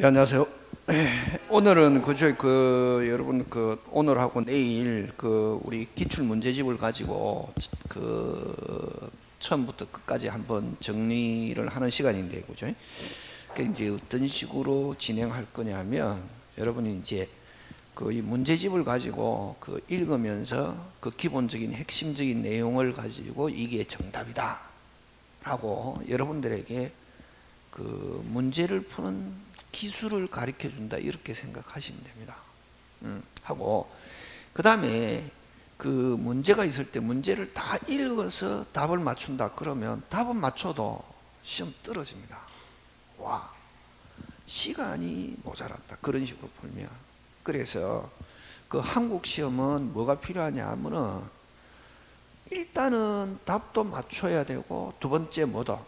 예, 안녕하세요. 오늘은 그저 그 여러분 그 오늘하고 내일 그 우리 기출 문제집을 가지고 그 처음부터 끝까지 한번 정리를 하는 시간인데 그죠? 그 이제 어떤 식으로 진행할 거냐면 여러분이 이제 그 이 문제집을 가지고 그 읽으면서 그 기본적인 핵심적인 내용을 가지고 이게 정답이다 라고 여러분들에게 그 문제를 푸는 기술을 가르쳐 준다 이렇게 생각하시면 됩니다. 음, 하고 그 다음에 그 문제가 있을 때 문제를 다 읽어서 답을 맞춘다 그러면 답은 맞춰도 시험 떨어집니다. 와 시간이 모자란다 그런 식으로 풀면 그래서 그 한국 시험은 뭐가 필요하냐 하면은 일단은 답도 맞춰야 되고 두 번째 뭐다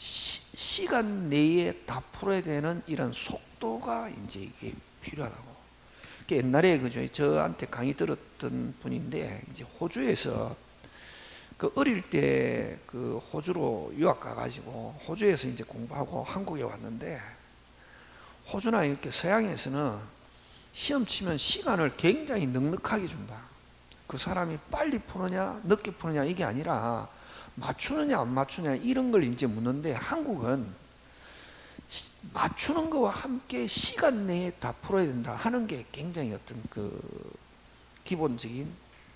시, 간 내에 다 풀어야 되는 이런 속도가 이제 이게 필요하다고. 옛날에 그죠 저한테 강의 들었던 분인데 이제 호주에서 그 어릴 때 그 호주로 유학 가가지고 호주에서 이제 공부하고 한국에 왔는데 호주나 이렇게 서양에서는 시험 치면 시간을 굉장히 넉넉하게 준다. 그 사람이 빨리 푸느냐 늦게 푸느냐 이게 아니라 맞추느냐 안 맞추냐 이런 걸 이제 묻는데 한국은 맞추는 거와 함께 시간 내에 다 풀어야 된다 하는 게 굉장히 어떤 그 기본적인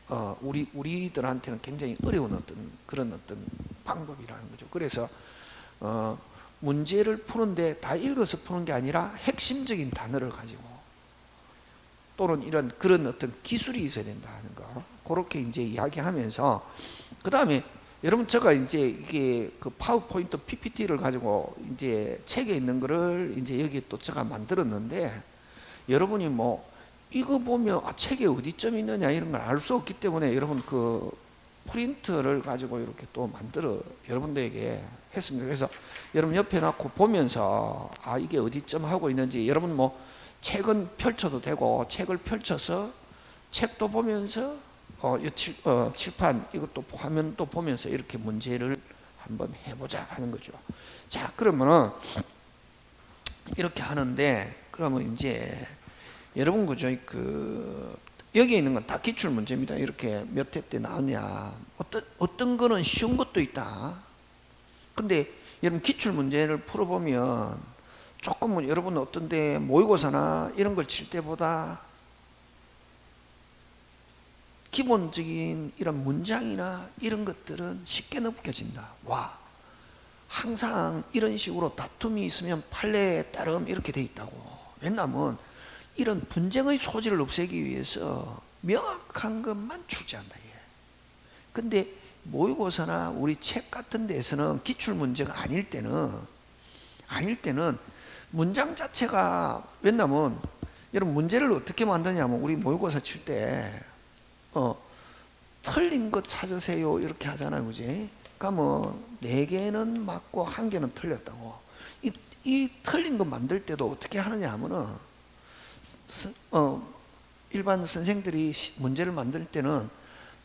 어 우리 우리들한테는 굉장히 어려운 어떤 그런 어떤 방법이라는 거죠. 그래서 어 문제를 푸는데 다 읽어서 푸는 게 아니라 핵심적인 단어를 가지고 또는 이런 그런 어떤 기술이 있어야 된다 하는 거 그렇게 이제 이야기하면서 그 다음에 여러분 제가 이제 이게 그 파워포인트 PPT를 가지고 이제 책에 있는 거를 이제 여기 또 제가 만들었는데 여러분이 뭐 이거 보면 아 책에 어디쯤 있느냐 이런 걸 알 수 없기 때문에 여러분 그 프린트를 가지고 이렇게 또 만들어 여러분들에게 했습니다. 그래서 여러분 옆에 놔고 보면서 아 이게 어디쯤 하고 있는지 여러분 뭐 책은 펼쳐도 되고 책을 펼쳐서 책도 보면서 어, 이 칠, 어, 칠판 이것도 화면 또 보면서 이렇게 문제를 한번 해보자 하는 거죠. 자 그러면은 이렇게 하는데 그러면 이제 여러분 그죠 그 여기 있는 건 다 기출 문제입니다. 이렇게 몇 회 때 나오냐 어떤 어떤 거는 쉬운 것도 있다. 근데 여러분 기출 문제를 풀어보면 조금은 여러분 어떤데 모의고사나 이런 걸 칠 때보다 기본적인 이런 문장이나 이런 것들은 쉽게 느껴진다. 와, 항상 이런 식으로 다툼이 있으면 판례에 따름 이렇게 돼 있다고. 왜냐하면 이런 분쟁의 소지를 없애기 위해서 명확한 것만 출제한다. 이게. 근데 모의고사나 우리 책 같은 데서는 기출 문제가 아닐 때는 아닐 때는 문장 자체가 왜냐면 여러분 문제를 어떻게 만드냐면 우리 모의고사 칠때 어, 틀린 것 찾으세요. 이렇게 하잖아요. 그지? 그러니까 뭐 네 개는 맞고 한 개는 틀렸다고. 이, 이 틀린 거 만들 때도 어떻게 하느냐 하면은 어, 일반 선생들이 문제를 만들 때는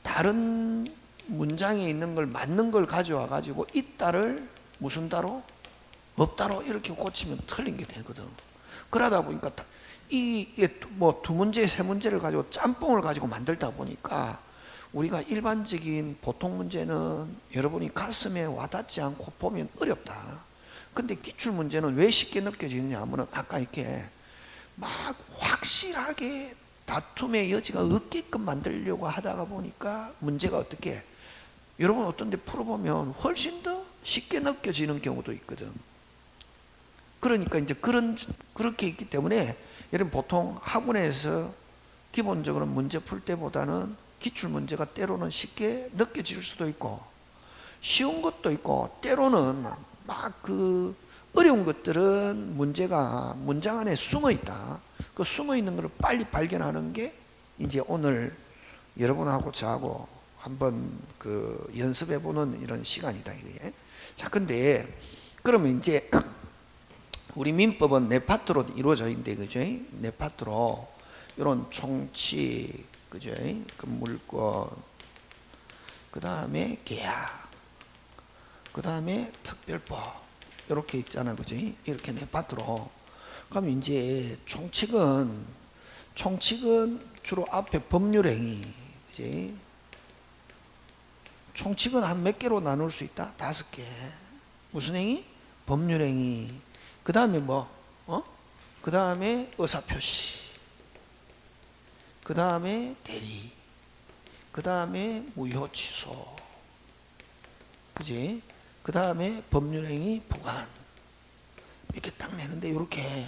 다른 문장에 있는 걸 맞는 걸 가져와 가지고 있다를 무슨 따로? 없다로? 이렇게 고치면 틀린 게 되거든. 그러다 보니까 이뭐 두 문제 세 문제를 가지고 짬뽕을 가지고 만들다 보니까 우리가 일반적인 보통 문제는 여러분이 가슴에 와닿지 않고 보면 어렵다. 근데 기출 문제는 왜 쉽게 느껴지느냐 하면 아까 이렇게 막 확실하게 다툼의 여지가 없게끔 만들려고 하다가 보니까 문제가 어떻게? 여러분 어떤 데 풀어보면 훨씬 더 쉽게 느껴지는 경우도 있거든. 그러니까 이제 그런 그렇게 있기 때문에 여러분 보통 학원에서 기본적으로 문제 풀 때보다는 기출 문제가 때로는 쉽게 느껴질 수도 있고 쉬운 것도 있고 때로는 막 그 어려운 것들은 문제가 문장 안에 숨어 있다. 그 숨어 있는 것을 빨리 발견하는 게 이제 오늘 여러분하고 저하고 한번 그 연습해 보는 이런 시간이다 이게. 자, 근데 그러면 이제 우리 민법은 네 파트로 이루어져 있는데 그죠? 네 파트로 이런 총치 그죠? 그 물권 그 다음에 계약 그 다음에 특별법 이렇게 있잖아요 그죠? 이렇게 네 파트로 그럼 이제 총칙은 총칙은 주로 앞에 법률행위, 그지? 총칙은 한 몇 개로 나눌 수 있다? 다섯 개. 무슨 행위? 법률행위. 그 다음에 뭐? 어? 그 다음에 의사표시. 그 다음에 대리. 그 다음에 무효취소. 그지? 그 다음에 법률행위 부관. 이렇게 딱 내는데, 이렇게.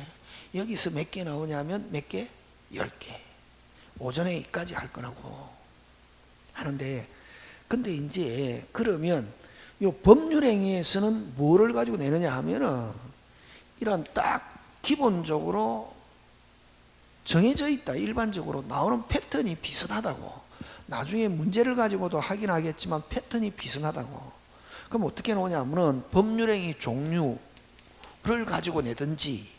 여기서 몇 개 나오냐면 몇 개? 열 개. 오전에 이까지 할 거라고 하는데, 근데 이제 그러면 요 법률행위에서는 뭐를 가지고 내느냐 하면은 이런 딱 기본적으로 정해져 있다. 일반적으로 나오는 패턴이 비슷하다고. 나중에 문제를 가지고도 하긴 하겠지만 패턴이 비슷하다고. 그럼 어떻게 나오냐면은 법률행위 종류를 가지고 내든지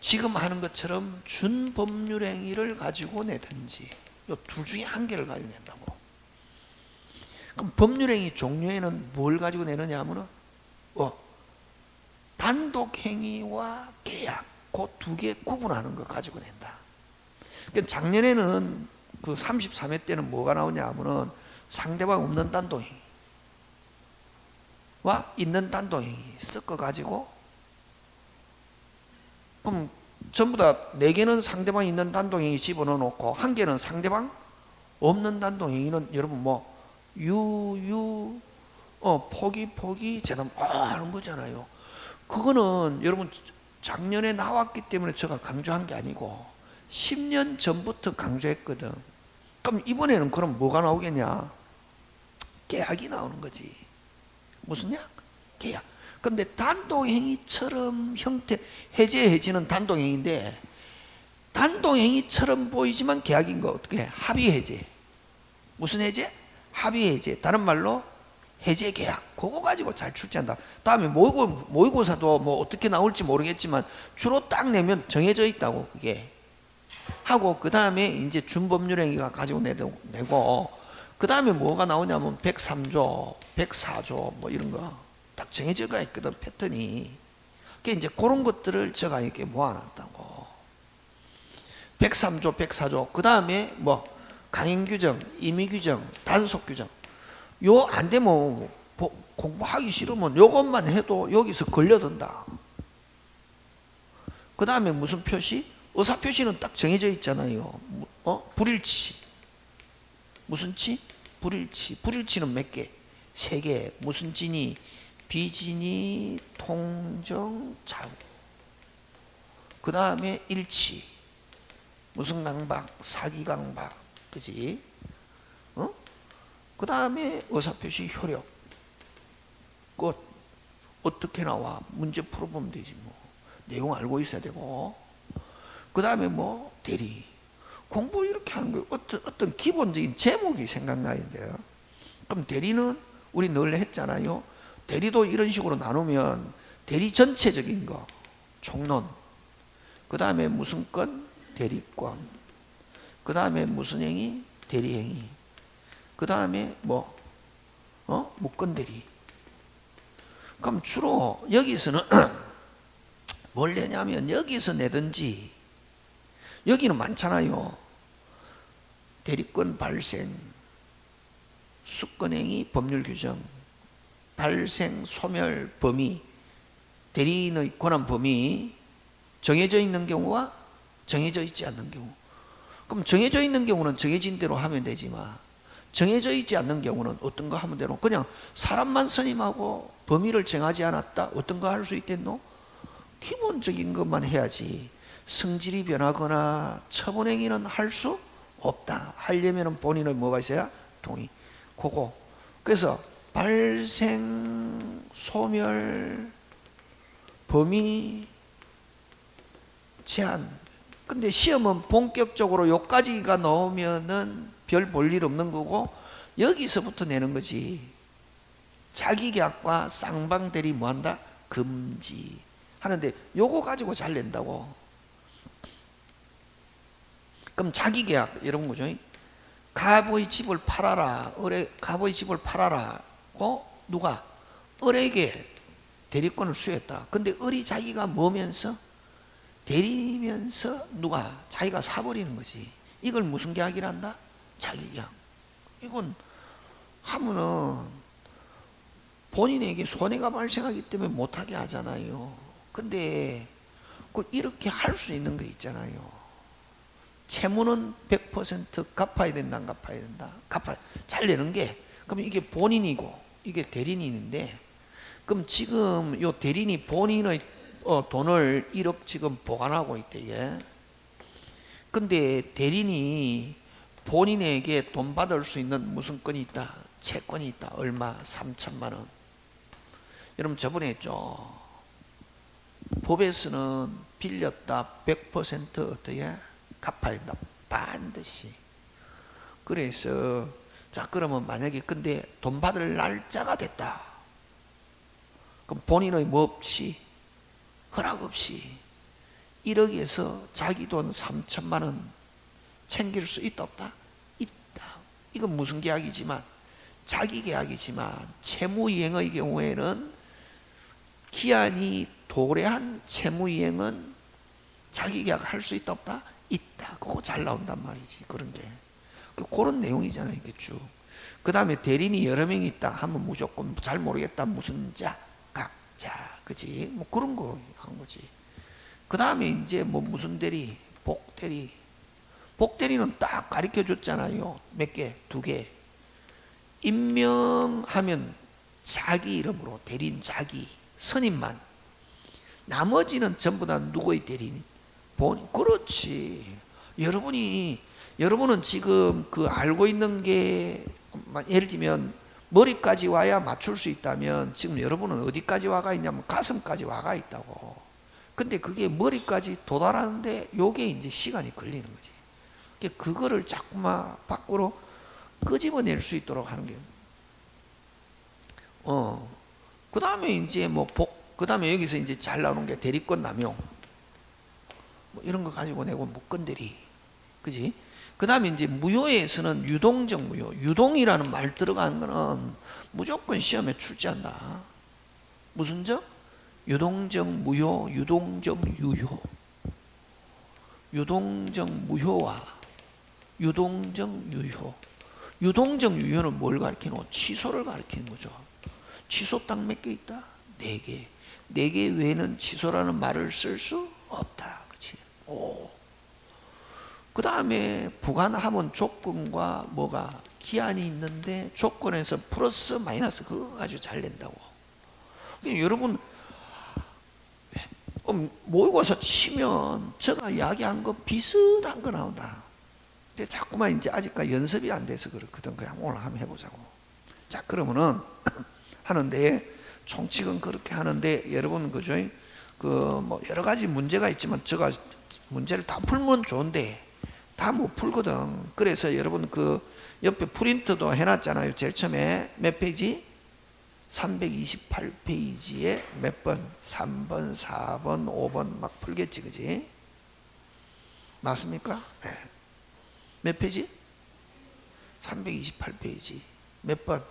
지금 하는 것처럼 준법률행위를 가지고 내든지 요둘 중에 한 개를 가지고 낸다고. 그럼 법률행위 종류에는 뭘 가지고 내느냐 하면은 어, 단독행위와 계약 그 두 개 구분하는 거 가지고 낸다. 그러니까 작년에는 그 33회 때는 뭐가 나오냐 하면은 상대방 없는 단독행위와 있는 단독행위 섞어 가지고 그럼 전부 다네 개는 상대방 있는 단독행위 집어넣어 놓고 한 개는 상대방 없는 단독행위는 여러분 뭐 유유 어 포기 포기 재단 아 하는 거잖아요. 그거는 여러분 작년에 나왔기 때문에 제가 강조한 게 아니고 10년 전부터 강조했거든. 그럼 이번에는 그럼 뭐가 나오겠냐? 계약이 나오는 거지. 무슨 약? 계약. 근데 단독행위처럼 형태 해제 해지는 단독행위인데 단독행위처럼 보이지만 계약인 거 어떻게 해? 합의 해제. 무슨 해제? 합의 해제. 다른 말로 해제 계약. 그거 가지고 잘 출제한다. 다음에 모의고, 모의고사도 뭐 어떻게 나올지 모르겠지만 주로 딱 내면 정해져 있다고 그게. 하고 그 다음에 이제 준법률행위가 가지고 내고, 내고 그 다음에 뭐가 나오냐면 103조, 104조 뭐 이런 거 딱 정해져가 있거든 패턴이. 그 이제 그런 것들을 제가 이렇게 모아놨다고. 103조, 104조. 그 다음에 뭐 강행규정, 임의규정, 단속규정. 요 안 되면 공부하기 싫으면 요것만 해도 여기서 걸려든다. 그 다음에 무슨 표시? 의사표시는 딱 정해져 있잖아요. 어? 불일치. 무슨 치? 불일치. 불일치는 몇 개? 세 개. 무슨 진이? 비진이, 통정, 자구. 그 다음에 일치. 무슨 강박? 사기 강박. 그지? 어? 그 다음에 의사표시 효력. 그 어떻게 나와? 문제 풀어보면 되지 뭐. 내용 알고 있어야 되고. 그 다음에 뭐 대리. 공부 이렇게 하는 거 어떤 어떤 기본적인 제목이 생각나야 돼요. 그럼 대리는 우리 늘 했잖아요. 대리도 이런 식으로 나누면 대리 전체적인 거 총론. 그 다음에 무슨 건 대리권. 그 다음에 무슨 행위? 대리행위. 그 다음에 뭐, 어? 무건대리. 그럼 주로 여기서는 뭘 내냐면 여기서 내든지 여기는 많잖아요. 대리권 발생, 수권행위 법률 규정, 발생, 소멸, 범위, 대리인의 권한 범위 정해져 있는 경우와 정해져 있지 않는 경우. 그럼 정해져 있는 경우는 정해진 대로 하면 되지만 정해져 있지 않는 경우는 어떤 거 하면 되노? 그냥 사람만 선임하고 범위를 정하지 않았다? 어떤 거 할 수 있겠노? 기본적인 것만 해야지 성질이 변하거나 처분행위는 할 수 없다. 하려면 본인의 뭐가 있어야? 동의. 그거. 그래서 발생, 소멸, 범위, 제한. 근데 시험은 본격적으로 요까지가 나오면은 별 볼 일 없는 거고 여기서부터 내는 거지. 자기 계약과 쌍방대리 뭐한다? 금지. 하는데 요거 가지고 잘 낸다고. 그럼 자기 계약 이런 거죠. 가보의 집을 팔아라. 을에 가보의 집을 팔아라 고 누가 을에게 대리권을 수였다. 근데 을이 자기가 뭐면서 대리면서 누가 자기가 사버리는 거지. 이걸 무슨 계약이란다? 자기 계약. 이건 하면은 본인에게 손해가 발생하기 때문에 못하게 하잖아요. 근데 그 이렇게 할 수 있는 거 있잖아요. 채무는 100% 갚아야 된다, 안 갚아야 된다. 갚아 잘 내는 게 그럼 이게 본인이고 이게 대리인인데 그럼 지금 요 대리인이 본인의 어, 돈을 1억 지금 보관하고 있대. 예. 근데 대리인이 본인에게 돈 받을 수 있는 무슨 건이 있다? 채권이 있다. 얼마? 3천만 원. 여러분 저번에 했죠. 법에서는 빌렸다 100% 어떻게 갚아야 된다. 반드시. 그래서 자 그러면 만약에 근데 돈 받을 날짜가 됐다. 그럼 본인의 뭐 없이 허락 없이 1억에서 자기 돈 3천만 원 챙길 수 있다 없다? 있다. 이건 무슨 계약이지만 자기 계약이지만 채무이행의 경우에는 기한이 도래한 채무이행은 자기 계약 할 수 있다 없다? 있다. 그거 잘 나온단 말이지 그런 게그 그런 내용이잖아요 이게 쭉. 그 다음에 대리인이 여러 명 있다 하면 무조건 잘 모르겠다 무슨 자 각자 그지 뭐 그런 거 한 거지. 그 다음에 이제 뭐 무슨 대리 복대리 복대리는 딱 가르쳐 줬잖아요. 몇 개? 두 개. 임명하면 자기 이름으로 대리인 자기 선임만 나머지는 전부 다 누구의 대리인? 본 그렇지. 여러분이 여러분은 지금 그 알고 있는 게 예를 들면 머리까지 와야 맞출 수 있다면 지금 여러분은 어디까지 와가 있냐면 가슴까지 와가 있다고. 근데 그게 머리까지 도달하는데 요게 이제 시간이 걸리는 거지. 그거를 자꾸만 밖으로 끄집어낼 수 있도록 하는 게. 어. 그 다음에 이제 뭐 복, 그 다음에 여기서 이제 잘 나오는 게 대리권 남용. 뭐 이런 거 가지고 내고 못건드리. 그지? 그 다음에 이제 무효에서는 유동적 무효. 유동이라는 말 들어간 거는 무조건 시험에 출제한다. 무슨 적? 유동적 무효, 유동적 유효. 유동적 무효와 유동적 유효. 유동적 유효는 뭘 가리키노? 취소를 가리키는 거죠. 취소 딱 몇 개 있다? 네 개. 네 개 외에는 취소라는 말을 쓸 수 없다. 그치? 오. 그 다음에 부관하면 조건과 뭐가 기한이 있는데 조건에서 플러스 마이너스 그거 아주 잘 낸다고. 그러니까 여러분 음, 모의고사 치면 제가 이야기한 거 비슷한 거 나온다. 근데 자꾸만 이제 아직까지 연습이 안 돼서 그렇거든. 그냥 오늘 한번 해보자고. 자, 그러면은 하는데 총칙은 그렇게 하는데 여러분 그죠? 그 뭐 여러 가지 문제가 있지만 제가 문제를 다 풀면 좋은데 다 못 풀거든. 그래서 여러분 그 옆에 프린트도 해놨잖아요. 제일 처음에 몇 페이지? 328페이지에 몇 번? 3번, 4번, 5번 막 풀겠지, 그지? 맞습니까? 네. 몇 페이지? 328페이지. 몇 번?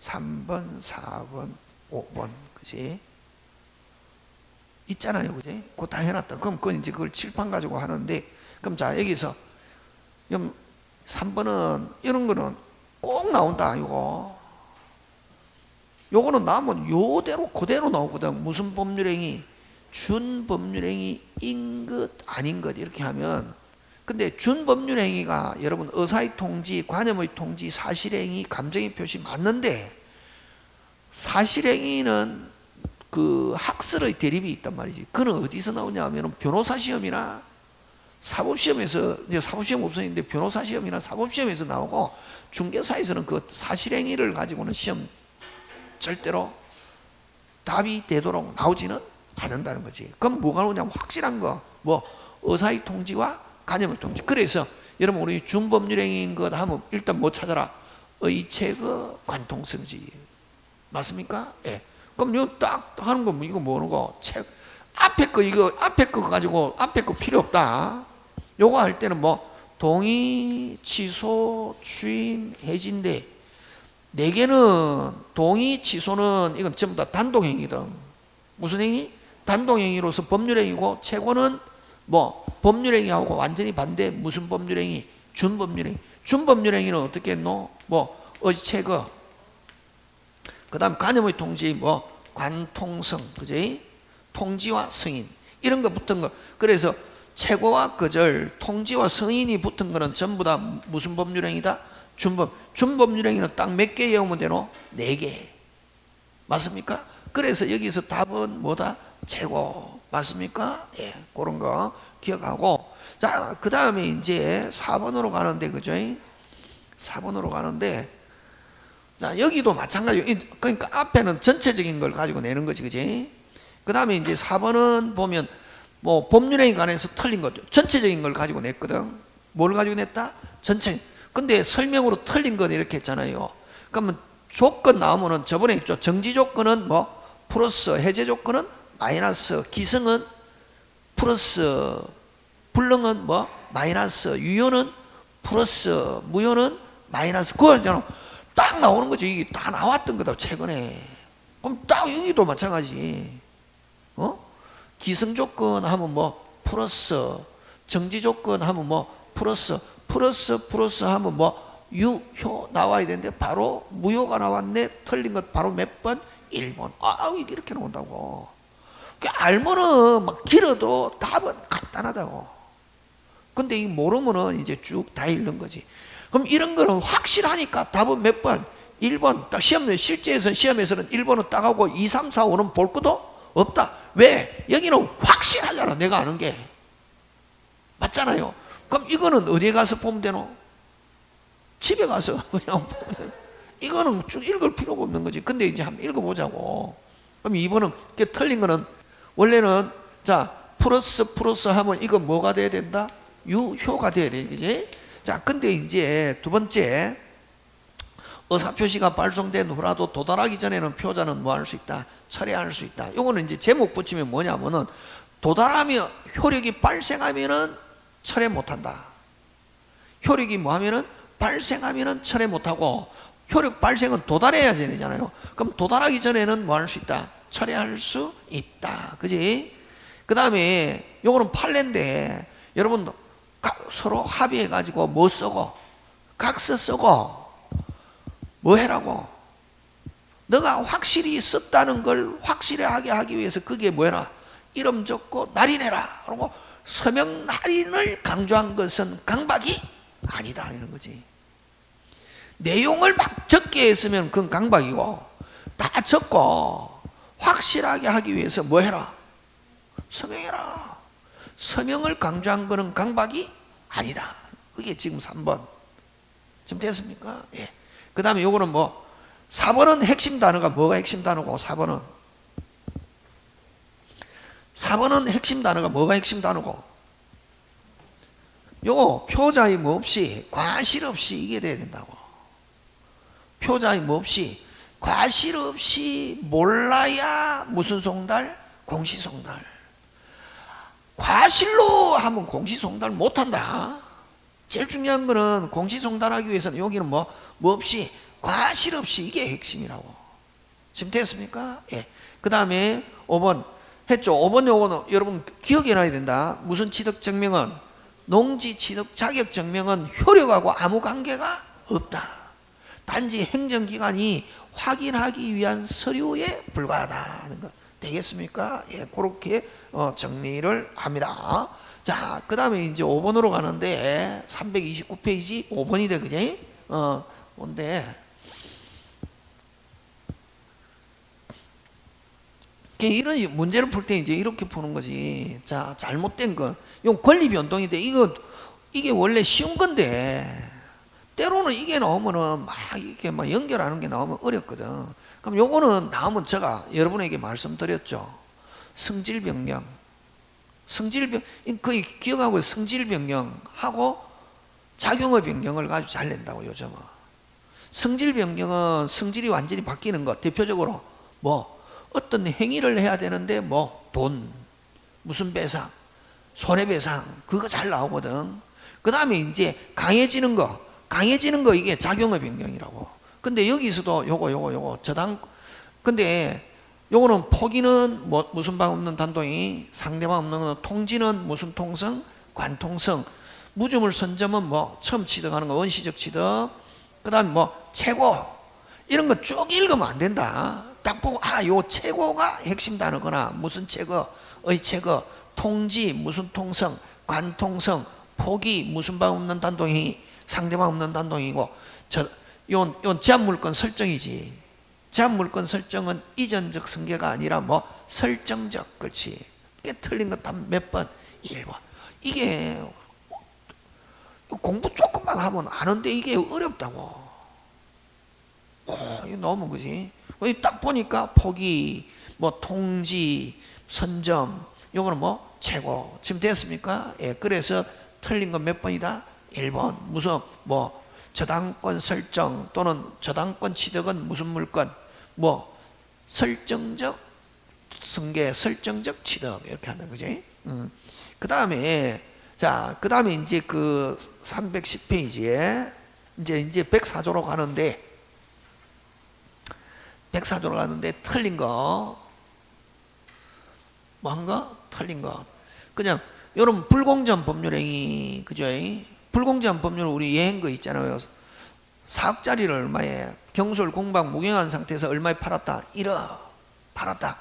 3번, 4번, 5번. 그지? 있잖아요, 그지? 그거 다 해놨다. 그럼 그건 이제 그걸 칠판 가지고 하는데, 그럼 자, 여기서, 그럼 3번은, 이런 거는 꼭 나온다, 이거. 요거는 나오면 요대로 그대로 나오거든. 무슨 법률행위? 준법률행위 인것 아닌 것 이렇게 하면 근데 준법률 행위가 여러분 의사의 통지, 관념의 통지, 사실행위, 감정의 표시 맞는데 사실행위는 그 학설의 대립이 있단 말이지. 그는 어디서 나오냐 하면 변호사 시험이나 사법시험에서 이제 사법시험 없었는데 변호사 시험이나 사법시험에서 나오고 중개사에서는 그 사실행위를 가지고는 시험 절대로 답이 되도록 나오지는 않는다는 거지. 그럼 뭐가 나오냐면 확실한 거, 뭐 의사의 통지와 간염의 통지. 그래서 여러분 우리 준법률행위인 것 하면 일단 뭐 찾아라? 의체거 관통성지. 맞습니까? 예. 그럼 이거 딱 하는 거뭐 이거 뭐는 거? 책 앞에 거 이거 앞에 거 가지고 앞에 거 필요 없다. 요거 할 때는 뭐 동의, 취소, 추임, 해지인데 네 개는 동의, 취소는 이건 전부 다 단독행위거든. 무슨 행위? 단독행위로서 법률행위고 최고는 뭐 법률행위하고 완전히 반대 무슨 법률행위? 준법률행위. 준법률행위는 어떻게 했노? 뭐 어지 체거. 그 다음 간염의 통지 뭐 관통성, 그지? 통지와 승인 이런 거 붙은 거. 그래서 최고와 거절, 통지와 승인이 붙은 거는 전부 다 무슨 법률행위다? 준법. 준법률행위는 딱 몇 개 외우면 되노? 네 개. 맞습니까? 그래서 여기서 답은 뭐다? 최고. 맞습니까? 예, 그런 거 기억하고. 자, 그 다음에 이제 4번으로 가는데, 그죠? 4번으로 가는데, 자, 여기도 마찬가지예요. 그러니까 앞에는 전체적인 걸 가지고 내는 거지, 그지? 그 다음에 이제 4번은 보면, 뭐, 법률행위 관해서 틀린 거죠. 전체적인 걸 가지고 냈거든. 뭘 가지고 냈다? 전체. 근데 설명으로 틀린 건 이렇게 했잖아요. 그러면 조건 나오면은 저번에 있죠. 정지 조건은 뭐, 플러스, 해제 조건은 마이너스, 기승은 플러스, 불능은 뭐, 마이너스, 유효는 플러스, 무효는 마이너스. 그거 있잖아. 딱 나오는 거지. 이게 다 나왔던 거다, 최근에. 그럼 딱 여기도 마찬가지. 어? 기성 조건 하면 뭐 플러스, 정지 조건 하면 뭐 플러스, 플러스, 플러스 하면 뭐 유효 나와야 되는데 바로 무효가 나왔네. 틀린 것 바로 몇 번? 1번. 아, 이게 이렇게 나온다고. 그 알면은 막 길어도 답은 간단하다고. 근데 이 모르면은 이제 쭉 다 읽는 거지. 그럼 이런 거는 확실하니까 답은 몇 번? 1번. 딱 시험, 실제에서 시험에서는 1번은 딱 하고 2, 3, 4, 5는 볼 것도 없다. 왜? 여기는 확실하잖아. 내가 아는 게. 맞잖아요. 그럼 이거는 어디에 가서 보면 되노? 집에 가서 그냥 이거는 쭉 읽을 필요가 없는 거지. 근데 이제 한번 읽어보자고. 그럼 2번은 틀린 거는 원래는 자 플러스 플러스 하면 이거 뭐가 돼야 된다? 유효가 돼야 되지. 자, 근데 이제 두 번째 의사표시가 발송된 후라도 도달하기 전에는 표자는 뭐 할 수 있다? 철회할 수 있다. 요거는 이제 제목 붙이면 뭐냐면은 도달하며 효력이 발생하면은 철회 못한다. 효력이 뭐 하면은 발생하면은 철회 못하고 효력 발생은 도달해야 되잖아요. 그럼 도달하기 전에는 뭐 할 수 있다? 철회할 수 있다. 그지? 그 다음에 요거는 판례인데 여러분 서로 합의해가지고 뭐 쓰고 각서 쓰고 뭐 해라고? 너가 확실히 썼다는 걸 확실하게 하기 위해서 그게 뭐해라? 이름 적고 날인해라. 그러고 서명 날인을 강조한 것은 강박이 아니다. 이런 거지. 내용을 막 적게 했으면 그건 강박이고 다 적고 확실하게 하기 위해서 뭐 해라? 서명해라. 서명을 강조한 것은 강박이 아니다. 그게 지금 3번. 지금 됐습니까? 예. 그 다음에 요거는 뭐 4번은 핵심 단어가 뭐가 핵심 단어고? 4번은. 4번은 핵심 단어가 뭐가 핵심 단어고? 요거 표자의 뭐 없이 과실 없이 이게 돼야 된다고. 표자의 뭐 없이 과실 없이 몰라야 무슨 송달? 공시송달. 과실로 하면 공시송달 못한다. 제일 중요한 거는 공시송달하기 위해서는 여기는 뭐, 뭐 없이 과실 없이 이게 핵심이라고. 지금 됐습니까? 예. 그 다음에 5번 했죠. 5번 요거는 여러분 기억해 놔야 된다. 무슨 취득 증명은? 농지 취득 자격 증명은 효력하고 아무 관계가 없다. 단지 행정기관이 확인하기 위한 서류에 불과하다는 거 되겠습니까? 예, 그렇게 어, 정리를 합니다 자, 그 다음에 이제 5번으로 가는데 329페이지 5번이래 그지? 어, 뭔데? 이런 문제를 풀 때 이제 이렇게 푸는 거지. 자, 잘못된 거. 이건 권리 변동인데 이거 이게 원래 쉬운 건데 때로는 이게 나오면은 막 이렇게 막 연결하는 게 나오면 어렵거든. 그럼 요거는 나오면 제가 여러분에게 말씀드렸죠. 성질 변경. 성질 변 거의 기억하고 성질 변경하고 작용의 변경을 가지고 잘 낸다고 요즘은. 성질 변경은 성질이 완전히 바뀌는 것. 대표적으로 뭐 어떤 행위를 해야 되는데 뭐 돈, 무슨 배상, 손해배상 그거 잘 나오거든. 그 다음에 이제 강해지는 거, 강해지는 거 이게 작용의 변경이라고. 근데 여기서도 요거 요거 요거 저당 근데 요거는 포기는 뭐, 무슨 방 없는 단동이 상대방 없는 건 통지는 무슨 통성? 관통성. 무주물 선점은 뭐 처음 취득하는 거 원시적 취득 그 다음 뭐 최고. 이런 거 쭉 읽으면 안 된다. 딱 보고 아요 최고가 핵심 단어거나 무슨 최고의 최고. 통지 무슨 통성? 관통성. 포기 무슨 방 없는 단동이 상대방 없는 단동이고 저요 요 제한 물건 설정이지 제한 물건 설정은 이전적 성계가 아니라 뭐 설정적 그렇지 이게 틀린 거몇 번? 1번 이게 공부 조금만 하면 아는데 이게 어렵다고 어, 이거 너무 그지 딱 보니까 포기 뭐 통지 선점 요거는 뭐 최고 지금 됐습니까? 예, 그래서 틀린 건 몇 번이다? 1번 무슨 뭐 저당권 설정 또는 저당권 취득은 무슨 물건 뭐 설정적 승계 설정적 취득 이렇게 하는 거지 음. 그 다음에 자, 그 다음에 이제 그 310페이지에 이제 이제 104조로 가는데 104조로 가는데 틀린 거 뭐한가? 틀린 거 그냥 여러분 불공정 법률행위 그죠? 불공정 법률 우리 예행 거 있잖아요. 4억짜리를 얼마에 경솔 공방 무경한 상태에서 얼마에 팔았다? 1억 팔았다.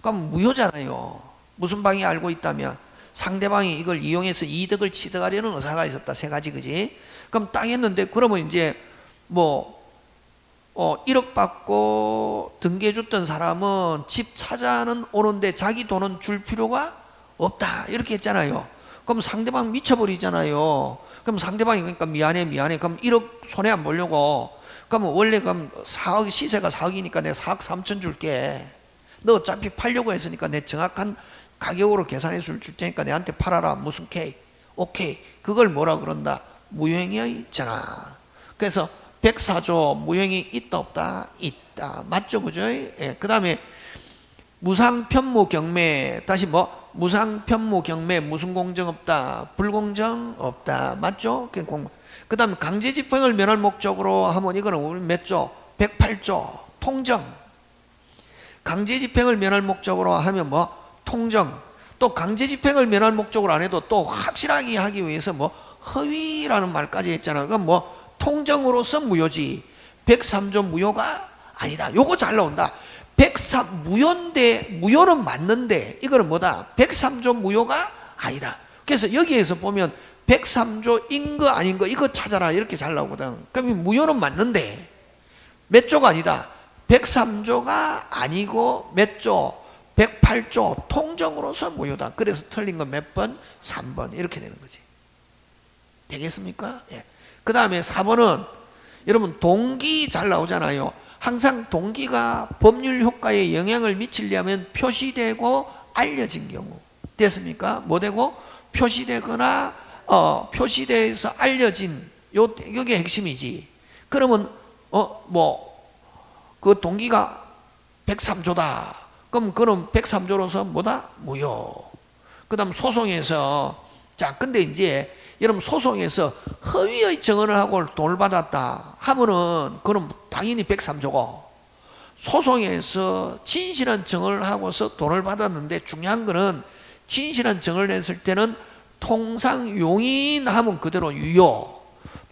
그럼 무효잖아요. 무슨 방이 알고 있다면 상대방이 이걸 이용해서 이득을 취득하려는 의사가 있었다. 세 가지 그지? 그럼 땅 했는데 그러면 이제 뭐 어, 1억 받고 등기해 줬던 사람은 집 찾아는 오는데 자기 돈은 줄 필요가 없다. 이렇게 했잖아요. 그럼 상대방 미쳐버리잖아요 그럼 상대방이 그러니까 미안해 미안해. 그럼 1억 손해 안 보려고. 그러면 원래 그럼 4억 시세가 4억이니까 내가 4억 3천 줄게. 너 어차피 팔려고 했으니까 내 정확한 가격으로 계산해 줄 테니까 내한테 팔아라. 무슨 케이 오케이. 그걸 뭐라 그런다? 무효행위 있잖아 그래서 104조 무효행위 있다 없다? 있다. 맞죠 그죠? 예, 그 다음에 무상편무 경매. 다시 뭐 무상 편무 경매 무슨 공정 없다. 불공정 없다. 맞죠? 그 다음 강제 집행을 면할 목적으로 하면 이거는 우리 몇 조? 108조. 통정. 강제 집행을 면할 목적으로 하면 뭐? 통정. 또 강제 집행을 면할 목적으로 안 해도 또 확실하게 하기 위해서 뭐? 허위라는 말까지 했잖아요 그건 뭐? 통정으로서 무효지. 103조 무효가 아니다. 요거 잘 나온다 103 무효인데 무효는 맞는데 이거는 뭐다 103조 무효가 아니다 그래서 여기에서 보면 103조 인 거 아닌 거 이거 찾아라 이렇게 잘 나오거든 그럼 무효는 맞는데 몇 조가 아니다 103조가 아니고 몇 조 108조 통정으로서 무효다. 그래서 틀린 건 몇 번? 3번 이렇게 되는 거지. 되겠습니까? 예. 그 다음에 4번은 여러분 동기 잘 나오잖아요. 항상 동기가 법률 효과에 영향을 미치려면 표시되고 알려진 경우 됐습니까? 뭐 되고 표시되거나 어, 표시돼서 알려진 요 이게 핵심이지. 그러면 어 뭐 그 동기가 103조다. 그럼 그는 103조로서 뭐다? 무효. 그 다음 소송에서 자 근데 이제 여러분 소송에서 허위의 증언을 하고 돈을 받았다 하면은 그는 당연히 103조고 소송에서 진실한 증언을 하고서 돈을 받았는데 중요한 거는 진실한 증언을 했을 때는 통상 용인하면 그대로 유효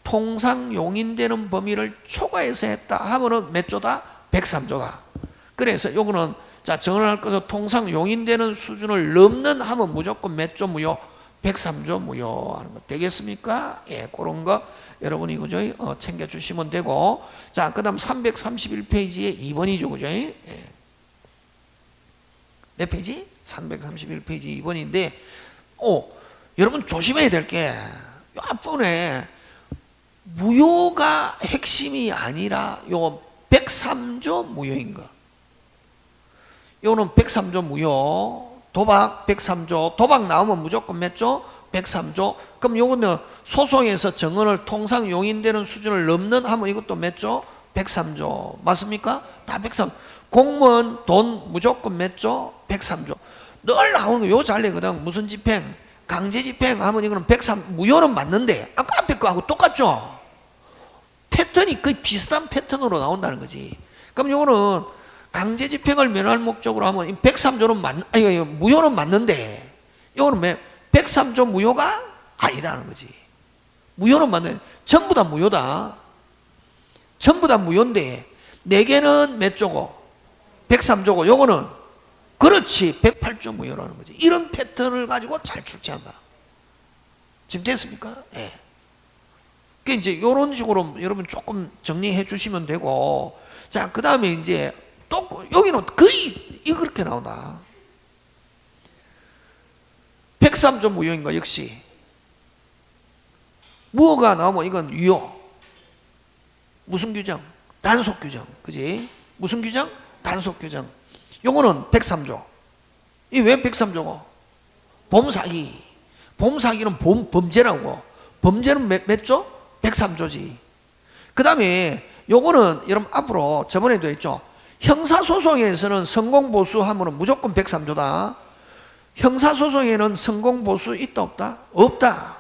통상 용인되는 범위를 초과해서 했다 하면은 몇 조다? 103조다 그래서 요거는 자, 정언할 것은 통상 용인되는 수준을 넘는 하면 무조건 몇 조 무효? 103조 무효 하는 거 되겠습니까? 예, 그런 거 여러분이 그죠? 어, 챙겨 주시면 되고. 자, 그 다음 331페이지에 2번이죠. 그죠? 예. 몇 페이지? 331페이지 2번인데 오, 여러분 조심해야 될 게 앞번에 무효가 핵심이 아니라 요 103조 무효인 거. 요거는 103조 무효 도박 103조 도박 나오면 무조건 몇 조? 103조 그럼 요거는 소송에서 정언을 통상 용인되는 수준을 넘는 하면 이것도 몇 조? 103조 맞습니까? 다 103. 공무원 돈 무조건 몇 조? 103조. 늘 나오는 거요 잘리거든. 무슨 집행? 강제 집행 하면 이거는 103 무효는 맞는데 아까 앞에 거하고 똑같죠? 패턴이 거의 비슷한 패턴으로 나온다는 거지. 그럼 요거는 강제 집행을 면할 목적으로 하면 이 103조는 맞, 아니, 무효는 맞는데, 이거는 왜 103조 무효가 아니다는 거지. 무효는 맞는, 전부 다 무효다. 전부 다 무효인데, 4개는 몇 조고? 103조고, 요거는, 그렇지, 108조 무효라는 거지. 이런 패턴을 가지고 잘 출제한다. 지금 됐습니까? 예. 그 이제 이런 식으로 여러분 조금 정리해 주시면 되고, 자, 그 다음에 이제 또 여기는 거의 이렇게 나온다. 103조 무효인 거 역시. 무효가 나오면 이건 유효. 무슨 규정? 단속 규정. 그지? 무슨 규정? 단속 규정. 요거는 103조. 이 왜 103조고? 범사기. 범사기는 범, 범죄라고. 범죄는 몇, 몇 조? 103조지. 그 다음에 요거는 여러분 앞으로 저번에도 했죠. 형사소송에서는 성공보수 하면 무조건 103조다. 형사소송에는 성공 보수 있다 없다? 없다.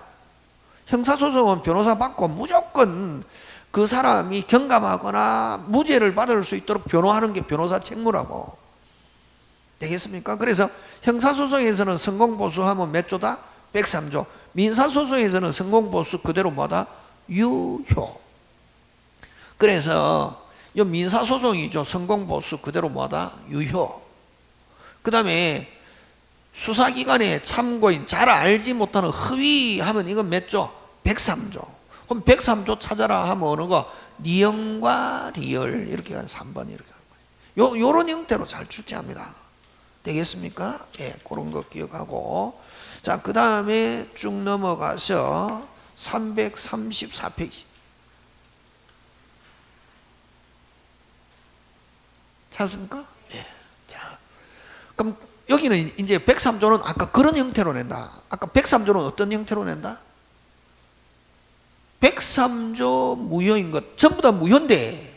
형사소송은 변호사 받고 무조건 그 사람이 경감하거나 무죄를 받을 수 있도록 변호하는 게 변호사 책무라고. 되겠습니까? 그래서 형사소송에서는 성공보수하면 몇 조다? 103조. 민사소송에서는 성공보수 그대로 뭐다? 유효. 그래서 이 민사소송이죠. 성공보수 그대로 뭐다? 유효. 그 다음에 수사기관의 참고인 잘 알지 못하는 허위하면 이건 몇 조? 103조. 그럼 103조 찾아라 하면 어느 거? 니은과 리을 이렇게 한 3번 이렇게 하는 거예요. 요, 요런 형태로 잘 출제합니다. 되겠습니까? 예, 그런 거 기억하고. 자, 그 다음에 쭉 넘어가서 334페이지. 찾습니까? 예. 자. 그럼 여기는 이제 103조는 아까 그런 형태로 낸다. 아까 103조는 어떤 형태로 낸다? 103조 무효인 것 전부 다 무효인데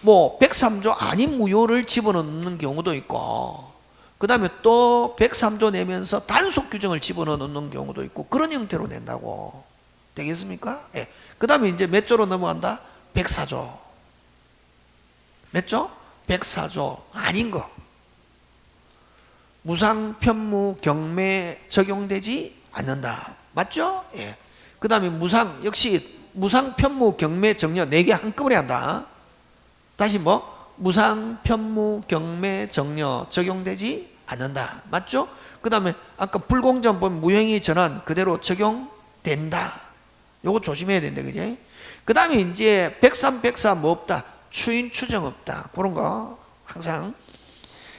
뭐 103조 아닌 무효를 집어넣는 경우도 있고 그 다음에 또 103조 내면서 단속 규정을 집어넣는 경우도 있고 그런 형태로 낸다고 되겠습니까? 예. 그 다음에 이제 몇 조로 넘어간다? 104조 몇 조? 104조 아닌 거 무상 편무 경매 적용되지 않는다 맞죠? 예. 그 다음에 무상 역시 무상 편무 경매 정려 4개 한꺼번에 한다 다시 뭐? 무상 편무 경매 정려 적용되지 않는다 맞죠? 그 다음에 아까 불공정 보면 무행위 전환 그대로 적용된다 요거 조심해야 된다 그지? 그 다음에 이제 103, 104 뭐 없다 추인 추정 없다 그런 거 항상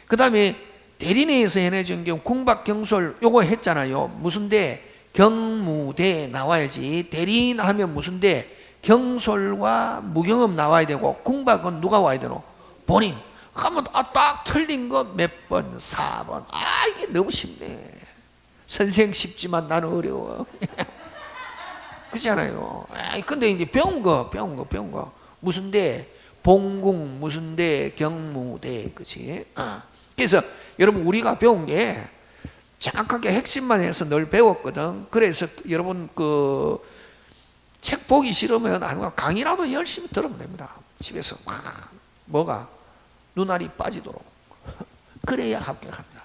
그 다음에 대리내에서 해내준 경우 궁박 경솔 요거 했잖아요. 무슨 대 경무대 나와야지. 대리인 하면 무슨 대 경솔과 무경험 나와야 되고 궁박은 누가 와야 되노? 본인. 하면 아, 딱 틀린 거 몇 번? 4번. 아 이게 너무 쉽네. 선생 쉽지만 나는 어려워. 그렇잖아요? 아, 근데 이제 배운 거 배운 거 배운 거. 무슨 대 봉궁 무슨 대 경무대. 그치? 어. 그래서 여러분 우리가 배운 게 정확하게 핵심만 해서 늘 배웠거든. 그래서 여러분 그 책 보기 싫으면 아니면 강의라도 열심히 들으면 됩니다. 집에서 막 뭐가 눈알이 빠지도록. 그래야 합격합니다.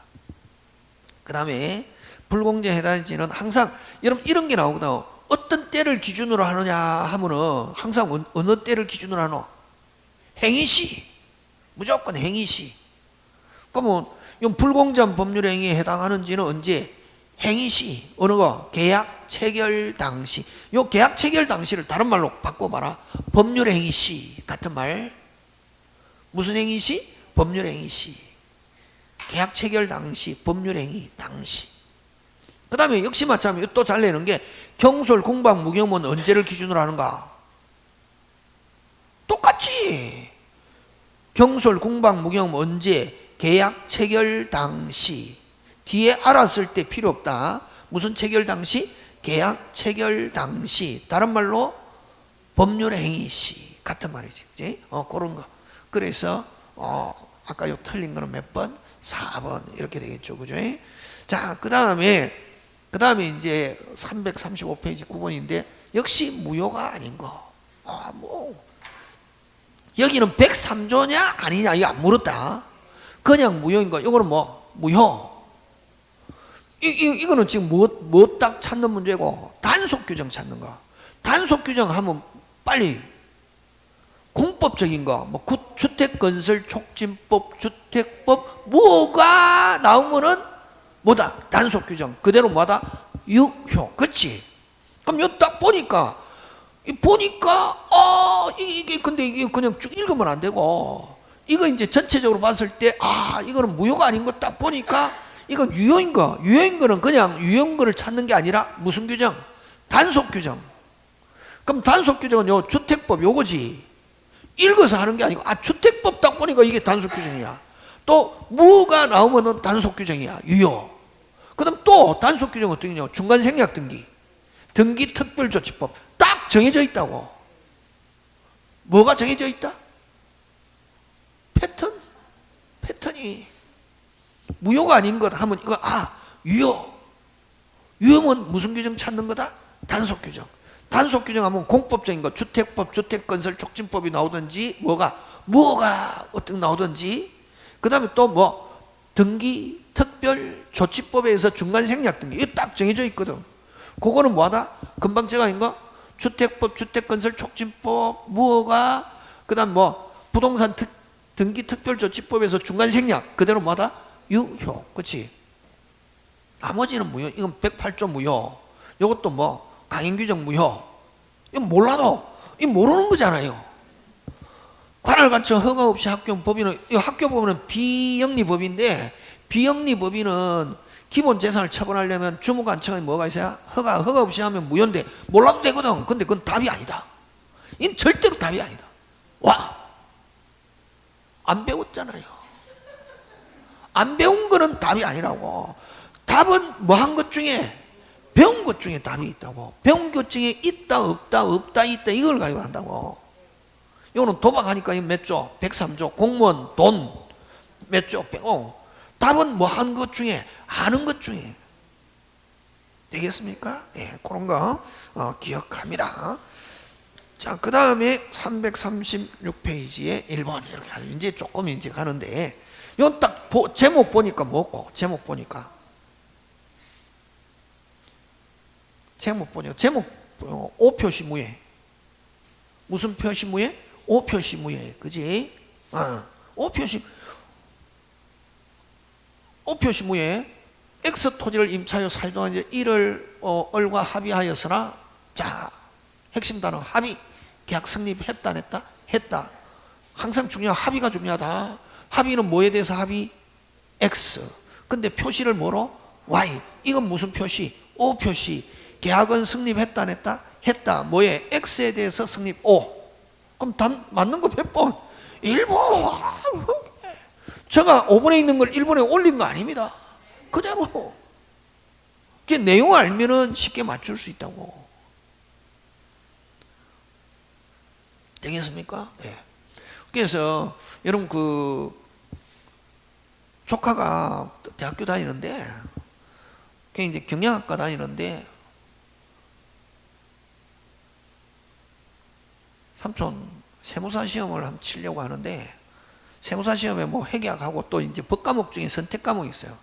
그 다음에 불공정 해당지는 항상 여러분 이런 게 나오거든. 어떤 때를 기준으로 하느냐 하면은 항상 어느 때를 기준으로 하노? 행위시. 무조건 행위시 그러면 이 불공정 법률 행위에 해당하는지는 언제? 행위 시 어느 거? 계약 체결 당시. 요 계약 체결 당시를 다른 말로 바꿔봐라. 법률 행위 시 같은 말. 무슨 행위 시? 법률 행위 시. 계약 체결 당시 법률 행위 당시. 그 다음에 역시 마찬가지로 또잘 내는 게 경솔 공방 무경은 언제를 기준으로 하는가? 똑같지 경솔 공방 무경 언제 계약 체결 당시 뒤에 알았을 때 필요 없다. 무슨 체결 당시? 계약 체결 당시. 다른 말로 법률 행위 시 같은 말이지. 그지? 어, 그런 거. 그래서 어, 아까 요 틀린 거는 몇 번? 4번 이렇게 되겠죠. 그죠? 자, 그다음에 그다음에 이제 335페이지 9번인데 역시 무효가 아닌 거. 아, 뭐 여기는 103조냐 아니냐 이거 안 물었다. 그냥 무효인 거. 이거는 뭐 무효. 이, 이, 이거는 지금 뭐, 뭐딱 찾는 문제고 단속 규정 찾는 거. 단속 규정 하면 빨리 공법적인 거, 뭐 구- 주택건설 촉진법, 주택법 뭐가 나오면은 뭐다 단속 규정 그대로 뭐다 유효, 그렇지? 그럼 요 딱 보니까 이 보니까 어 이게, 이게 근데 이게 그냥 쭉 읽으면 안 되고 이거 이제 전체적으로 봤을 때 아 이거는 무효가 아닌 거 딱 보니까 이건 유효인 거. 유효인 거는 그냥 유효인 거를 찾는 게 아니라 무슨 규정? 단속 규정. 그럼 단속 규정은 요 주택법 요거지. 읽어서 하는 게 아니고 아 주택법 딱 보니까 이게 단속 규정이야. 또 무가 나오면은 단속 규정이야. 유효. 그 다음 또 단속 규정 어떻게 냐 중간 생략 등기. 등기 특별조치법. 딱 정해져 있다고. 뭐가 정해져 있다? 패턴? 패턴이 무효가 아닌 것 하면 이거 아 유효. 유효는 무슨 규정 찾는 거다? 단속 규정. 단속 규정 하면 공법적인 거. 주택법 주택건설 촉진법이 나오든지 뭐가 뭐가 어떻게 나오든지. 그 다음에 또 뭐 등기 특별 조치법에서 중간 생략 등기. 이거 딱 정해져 있거든. 그거는 뭐하다? 금방 제가 한 거? 주택법 주택건설 촉진법 뭐가 그 다음 뭐 부동산 특, 등기 특별 조치법에서 중간 생략. 그대로 뭐하다? 유효. 그치? 나머지는 무효. 이건 108조 무효. 이것도 뭐 강행규정 무효. 이건 몰라도 이 모르는 거잖아요. 관할 갖춰 허가 없이 학교 법인은 이 학교 법인은 비영리 법인데 비영리 법인은 기본 재산을 처분하려면 주무관청에 뭐가 있어야? 허가 허가 없이 하면 무효인데 몰라도 되거든. 근데 그건 답이 아니다. 이건 절대로 답이 아니다. 와 안 배웠잖아요 안 배운 거는 답이 아니라고 답은 뭐 한 것 중에 배운 것 중에 답이 있다고 배운 것 중에 있다 없다 없다 있다 이걸 가지고 한다고 이거는 도박하니까 몇 조? 103조 공무원 돈 몇 조? 어. 답은 뭐 한 것 중에 아는 것 중에 되겠습니까? 예, 그런 거 어, 기억합니다 자, 그 다음에 336페이지에 1번 이렇게 하죠. 이제 조금 이제 가는데 이건 딱 보- 제목 보니까 뭐고 제목 보니까 제목 보니까 제목 어, 오표시 무예 무슨 표시 무예? 오표시 무예 그지? 어, 오표시 오표시 무예 X 토지를 임차하여 이제 이를 어, 을과 합의하였으나 자 핵심 단어 합의 계약 성립했다 안 했다? 했다. 항상 중요한 합의가 중요하다. 합의는 뭐에 대해서 합의? X. 근데 표시를 뭐로? Y. 이건 무슨 표시? O 표시. 계약은 성립했다 안 했다? 했다. 뭐에? X에 대해서 성립 O. 그럼 단 맞는 거 100번? 1번 제가 5번에 있는 걸 1번에 올린 거 아닙니다. 그대로. 그 내용 알면은 쉽게 맞출 수 있다고 되겠습니까? 예. 그래서 여러분 그 조카가 대학교 다니는데 걔 이제 경영학과 다니는데 삼촌 세무사 시험을 한번 치려고 하는데 세무사 시험에 뭐 회계학하고 또 이제 법 과목 중에 선택 과목이 있어요.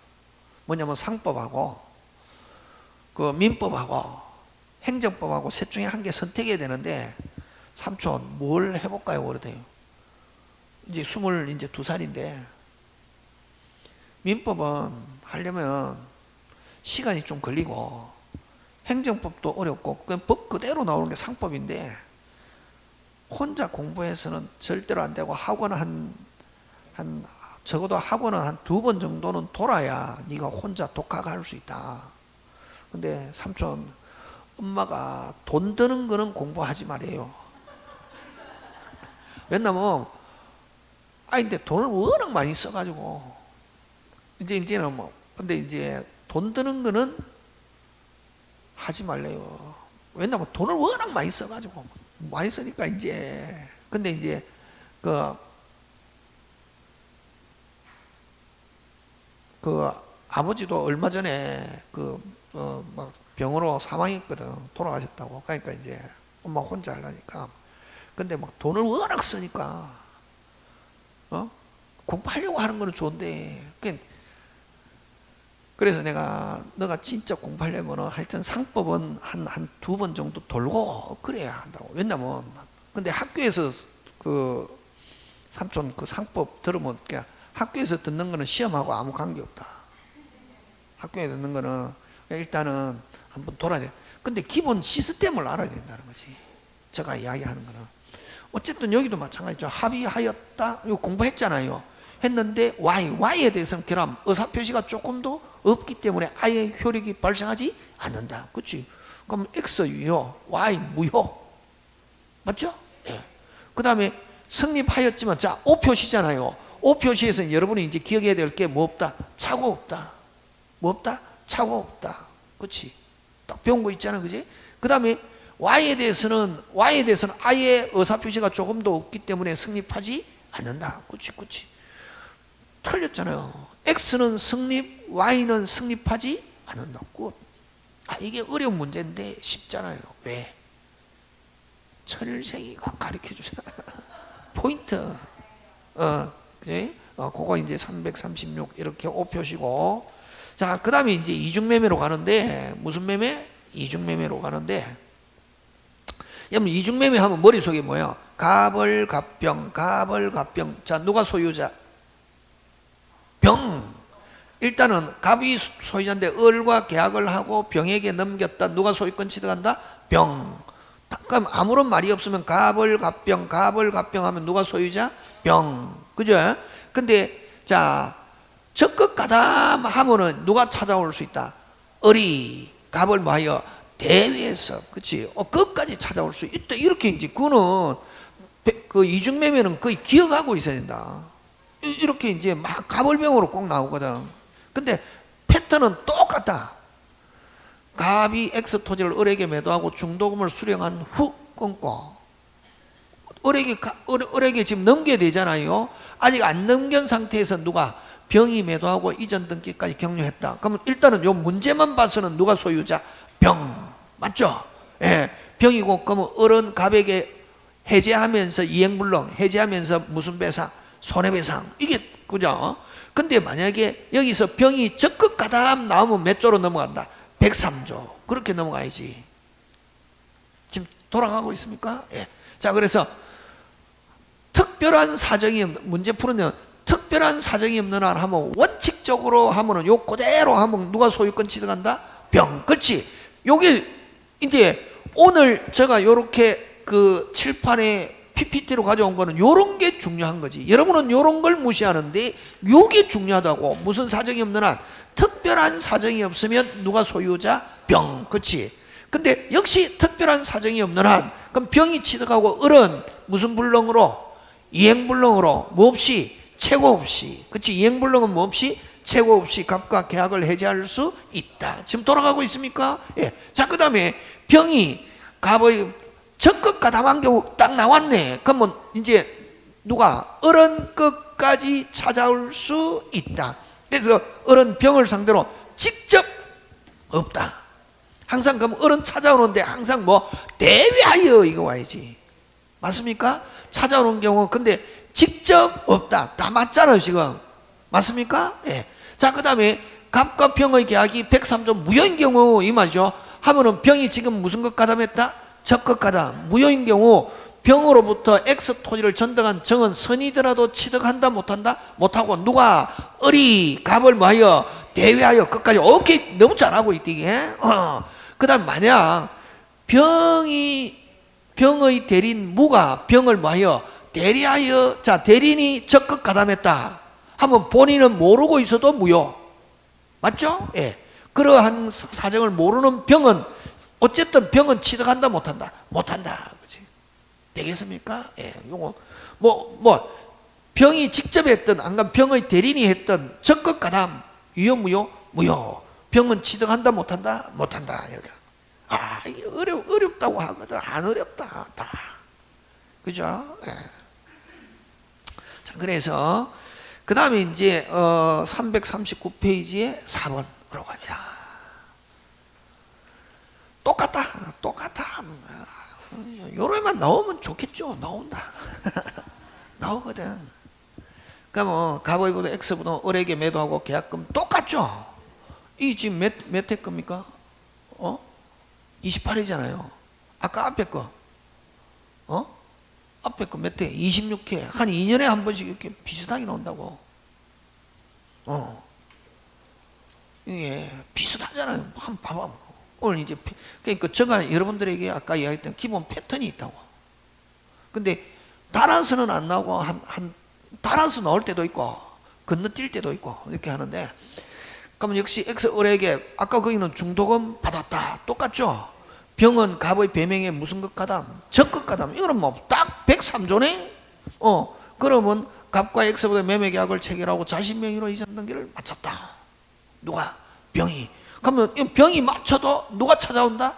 뭐냐면 상법하고 그 민법하고 행정법하고 셋 중에 한 개 선택해야 되는데 삼촌 뭘 해볼까요? 그러대요. 이제 스물 이제 두 살인데 민법은 하려면 시간이 좀 걸리고 행정법도 어렵고 그냥 법 그대로 나오는 게 상법인데 혼자 공부해서는 절대로 안 되고 학원 한, 한 적어도 학원은 한 두 번 정도는 돌아야 네가 혼자 독학할 수 있다. 근데 삼촌 엄마가 돈 드는 거는 공부하지 말아요. 왜냐면 아니 근데 돈을 워낙 많이 써가지고. 이제 이제는 뭐 근데 이제 돈 드는 거는 하지 말래요. 왜냐면 돈을 워낙 많이 써가지고. 많이 쓰니까 이제. 근데 이제 그, 그 아버지도 얼마 전에 그 어 막 병으로 사망했거든. 돌아가셨다고. 그러니까 이제 엄마 혼자 하려니까 근데 막 돈을 워낙 쓰니까 어? 공부하려고 하는 거는 좋은데 그러니까 그래서 내가 너가 진짜 공부하려면 하여튼 상법은 한 한 두 번 정도 돌고 그래야 한다고. 왜냐면 근데 학교에서 그 삼촌 그 상법 들으면 그냥 학교에서 듣는 거는 시험하고 아무 관계 없다. 학교에 듣는 거는 일단은 한번 돌아야 돼. 근데 기본 시스템을 알아야 된다는 거지. 제가 이야기하는 거는 어쨌든 여기도 마찬가지죠. 합의하였다. 이거 공부했잖아요. 했는데 Y, Y에 대해서는 결함, 의사표시가 조금 더 없기 때문에 아예 효력이 발생하지 않는다. 그렇지? 그럼 X 유효, Y 무효. 맞죠? 예. 그 다음에 성립하였지만 자, O 표시잖아요. O 표시에서는 여러분이 이제 기억해야 될 게 뭐 없다? 차고 없다. 뭐 없다? 차고 없다. 그렇지? 딱 배운 거 있잖아. 그지? 그 다음에 Y에 대해서는 Y에 대해서는 아예 의사표시가 조금 더 없기 때문에 성립하지 않는다. 그렇지? 그렇지? 틀렸잖아요. X는 성립, Y는 성립하지 않는다고. 아, 이게 어려운 문제인데 쉽잖아요. 왜? 천일생이가 가르쳐 주잖아. 포인트. 어, 그지? 어, 그거 이제 336 이렇게 오표시고. 자, 그 다음에 이제 이중매매로 가는데, 무슨 매매? 이중매매로 가는데, 여러분, 이중매매 하면 머릿속에 뭐야? 갑을, 갑병, 갑을, 갑병. 자, 누가 소유자? 병. 일단은 갑이 소유자인데 을과 계약을 하고 병에게 넘겼다. 누가 소유권 취득한다? 병. 그럼 아무런 말이 없으면 갑을 갑병, 갑을 갑병 하면 누가 소유자? 병. 그죠? 근데 자 적극 가담 하면은 누가 찾아올 수 있다? 을이 갑을 뭐하여 대회에서 그치? 어, 끝까지 찾아올 수 있다. 이렇게 이제 그거는 그 이중매매는 거의 기억하고 있어야 된다. 이렇게 이제 막 가벌병으로 꼭 나오거든. 근데 패턴은 똑같다. 갑이 X 토지를 을에게 매도하고 중도금을 수령한 후 끊고 을에게, 을에게 지금 넘겨야 되잖아요. 아직 안 넘긴 상태에서 누가 병이 매도하고 이전 등기까지 격려했다. 그러면 일단은 요 문제만 봐서는 누가 소유자? 병. 맞죠? 예. 병이고 그러면 을은 갑에게 해제하면서 이행불능 해제하면서 무슨 배상? 손해배상 이게 그죠? 근데 만약에 여기서 병이 적극 가담 나오면 몇 조로 넘어간다? 103조 그렇게 넘어가야지 지금 돌아가고 있습니까? 예. 자 그래서 특별한 사정이 문제 푸는 특별한 사정이 없는 한 하면 원칙적으로 하면은 요 그대로 하면 누가 소유권 취득한다? 병 그렇지 요게 이제 오늘 제가 요렇게 그 칠판에 PPT로 가져온 거는 요런 게 중요한 거지. 여러분은 요런 걸 무시하는데 요게 중요하다고. 무슨 사정이 없는 한 특별한 사정이 없으면 누가 소유자? 병. 그치 근데 역시 특별한 사정이 없는 한 그럼 병이 취득하고 을은 무슨 불능으로? 이행불능으로 뭐 없이? 최고 없이. 그치 이행불능은 뭐 없이? 최고 없이 갑과 계약을 해제할 수 있다. 지금 돌아가고 있습니까? 예. 자, 그 다음에 병이 갑의 적극 가담한 경우 딱 나왔네. 그러면 이제 누가 어른 끝까지 찾아올 수 있다. 그래서 어른 병을 상대로 직접 없다. 항상 그럼 어른 찾아오는데 항상 뭐 대위하여 이거 와야지. 맞습니까? 찾아오는 경우 근데 직접 없다. 다 맞잖아요 지금. 맞습니까? 예. 자, 그 다음에 갑과 병의 계약이 103조 무효인 경우 이 말이죠. 하면은 병이 지금 무슨 것 가담했다? 적극하다. 무효인 경우 병으로부터 X 토지를 전등한 정은 선이더라도 취득한다 못한다? 못하고 누가 을이 갑을 뭐하여 대회하여 끝까지 오케이 너무 잘하고 있디게 어. 그 다음 만약 병이 병의 대린 무가 병을 뭐하여 대리하여 자 대린이 적극 가담했다 하면 본인은 모르고 있어도 무효. 맞죠? 예. 그러한 사정을 모르는 병은 어쨌든 병은 취득한다 못한다? 못한다. 그지? 되겠습니까? 예. 요거. 뭐뭐 뭐 병이 직접 했던 안간 병의 대리인이 했던 적극 가담. 유효 무효? 무효. 병은 취득한다 못한다? 못한다. 이렇게. 아 이게 어려 어렵다고 하거든. 안 어렵다. 다. 그죠? 예. 자 그래서 그 다음에 이제 어 339페이지에 4번으로 갑니다 똑같다. 똑같아. 요래만 나오면 좋겠죠. 나온다. 나오거든. 그러면 뭐 가보이보다 X보다 을에게 매도하고 계약금 똑같죠. 이 지금 몇, 몇회 겁니까? 어? 28회잖아요. 아까 앞에 거. 어? 앞에 거몇 회? 26회. 한 2년에 한 번씩 이렇게 비슷하게 나온다고. 어. 이게 비슷하잖아요. 한번 봐봐. 오늘 이제, 그러니까 제가 여러분들에게 아까 이야기했던 기본 패턴이 있다고. 근데 따라서는 안 나오고 한, 한 따라서 나올 때도 있고 건너뛸 때도 있고 이렇게 하는데 그럼 역시 X 을에게 아까 거기는 중도금 받았다 똑같죠 병은 갑의 배명에 무슨 것 가담 적것 가담 이거는 뭐 딱 103조네? 어 그러면 갑과 X보다 매매 계약을 체결하고 자신 명의로 이전 등기를 마쳤다. 누가? 병이. 그러면 이 병이 맞춰도 누가 찾아온다?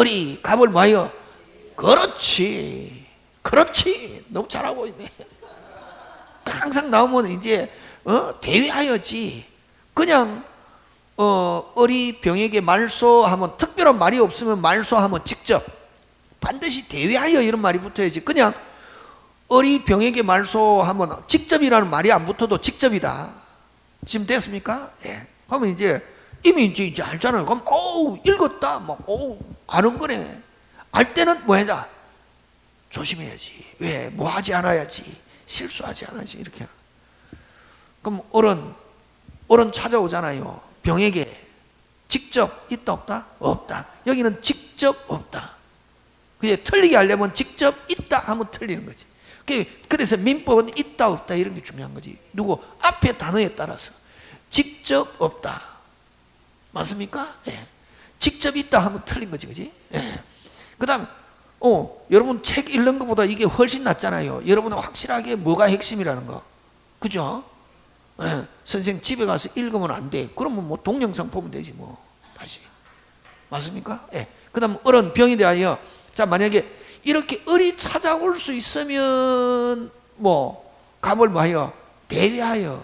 을이 갑을 뭐하여. 그렇지. 그렇지. 너무 잘하고 있네. 항상 나오면 이제 어? 대위하여지. 그냥 어, 어리 병에게 말소하면 특별한 말이 없으면 말소하면 직접 반드시 대위하여 이런 말이 붙어야지. 그냥 어리 병에게 말소하면 직접이라는 말이 안 붙어도 직접이다. 지금 됐습니까? 예. 그러면 이제 이미 이제, 이제 알잖아요. 그럼 어우 읽었다. 막 어우 아는 거네. 알 때는 뭐 해야 조심해야지. 왜? 뭐 하지 않아야지. 실수하지 않아야지. 이렇게. 그럼 어른 어른 찾아오잖아요 병에게 직접 있다 없다? 없다 여기는 직접 없다 그게 틀리게 하려면 직접 있다 하면 틀리는 거지 그래서 민법은 있다 없다 이런 게 중요한 거지 누구 앞에 단어에 따라서 직접 없다 맞습니까? 예. 직접 있다 하면 틀린 거지 그지? 예. 그 다음 어, 여러분 책 읽는 것보다 이게 훨씬 낫잖아요 여러분은 확실하게 뭐가 핵심이라는 거 그죠? 예, 선생 집에 가서 읽으면 안 돼. 그러면 뭐 동영상 보면 되지 뭐 다시 맞습니까? 예. 그다음 어른 병에 대하여 자 만약에 이렇게 을이 찾아올 수 있으면 뭐 감을 뭐하여 대위하여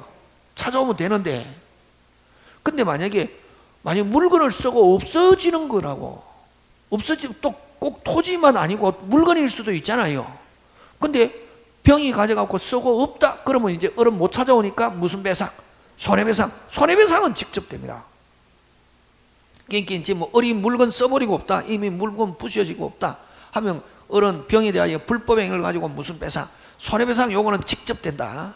찾아오면 되는데 근데 만약에 만약 물건을 쓰고 없어지는 거라고 없어지 또 꼭 토지만 아니고 물건일 수도 있잖아요. 근데 병이 가져갖고 쓰고 없다 그러면 이제 어른 못 찾아오니까 무슨 배상? 손해배상 손해배상은 직접 됩니다 이제 뭐 어린 물건 써버리고 없다 이미 물건 부셔지고 없다 하면 어른 병에 대하여 불법행위를 가지고 무슨 배상? 손해배상 요거는 직접 된다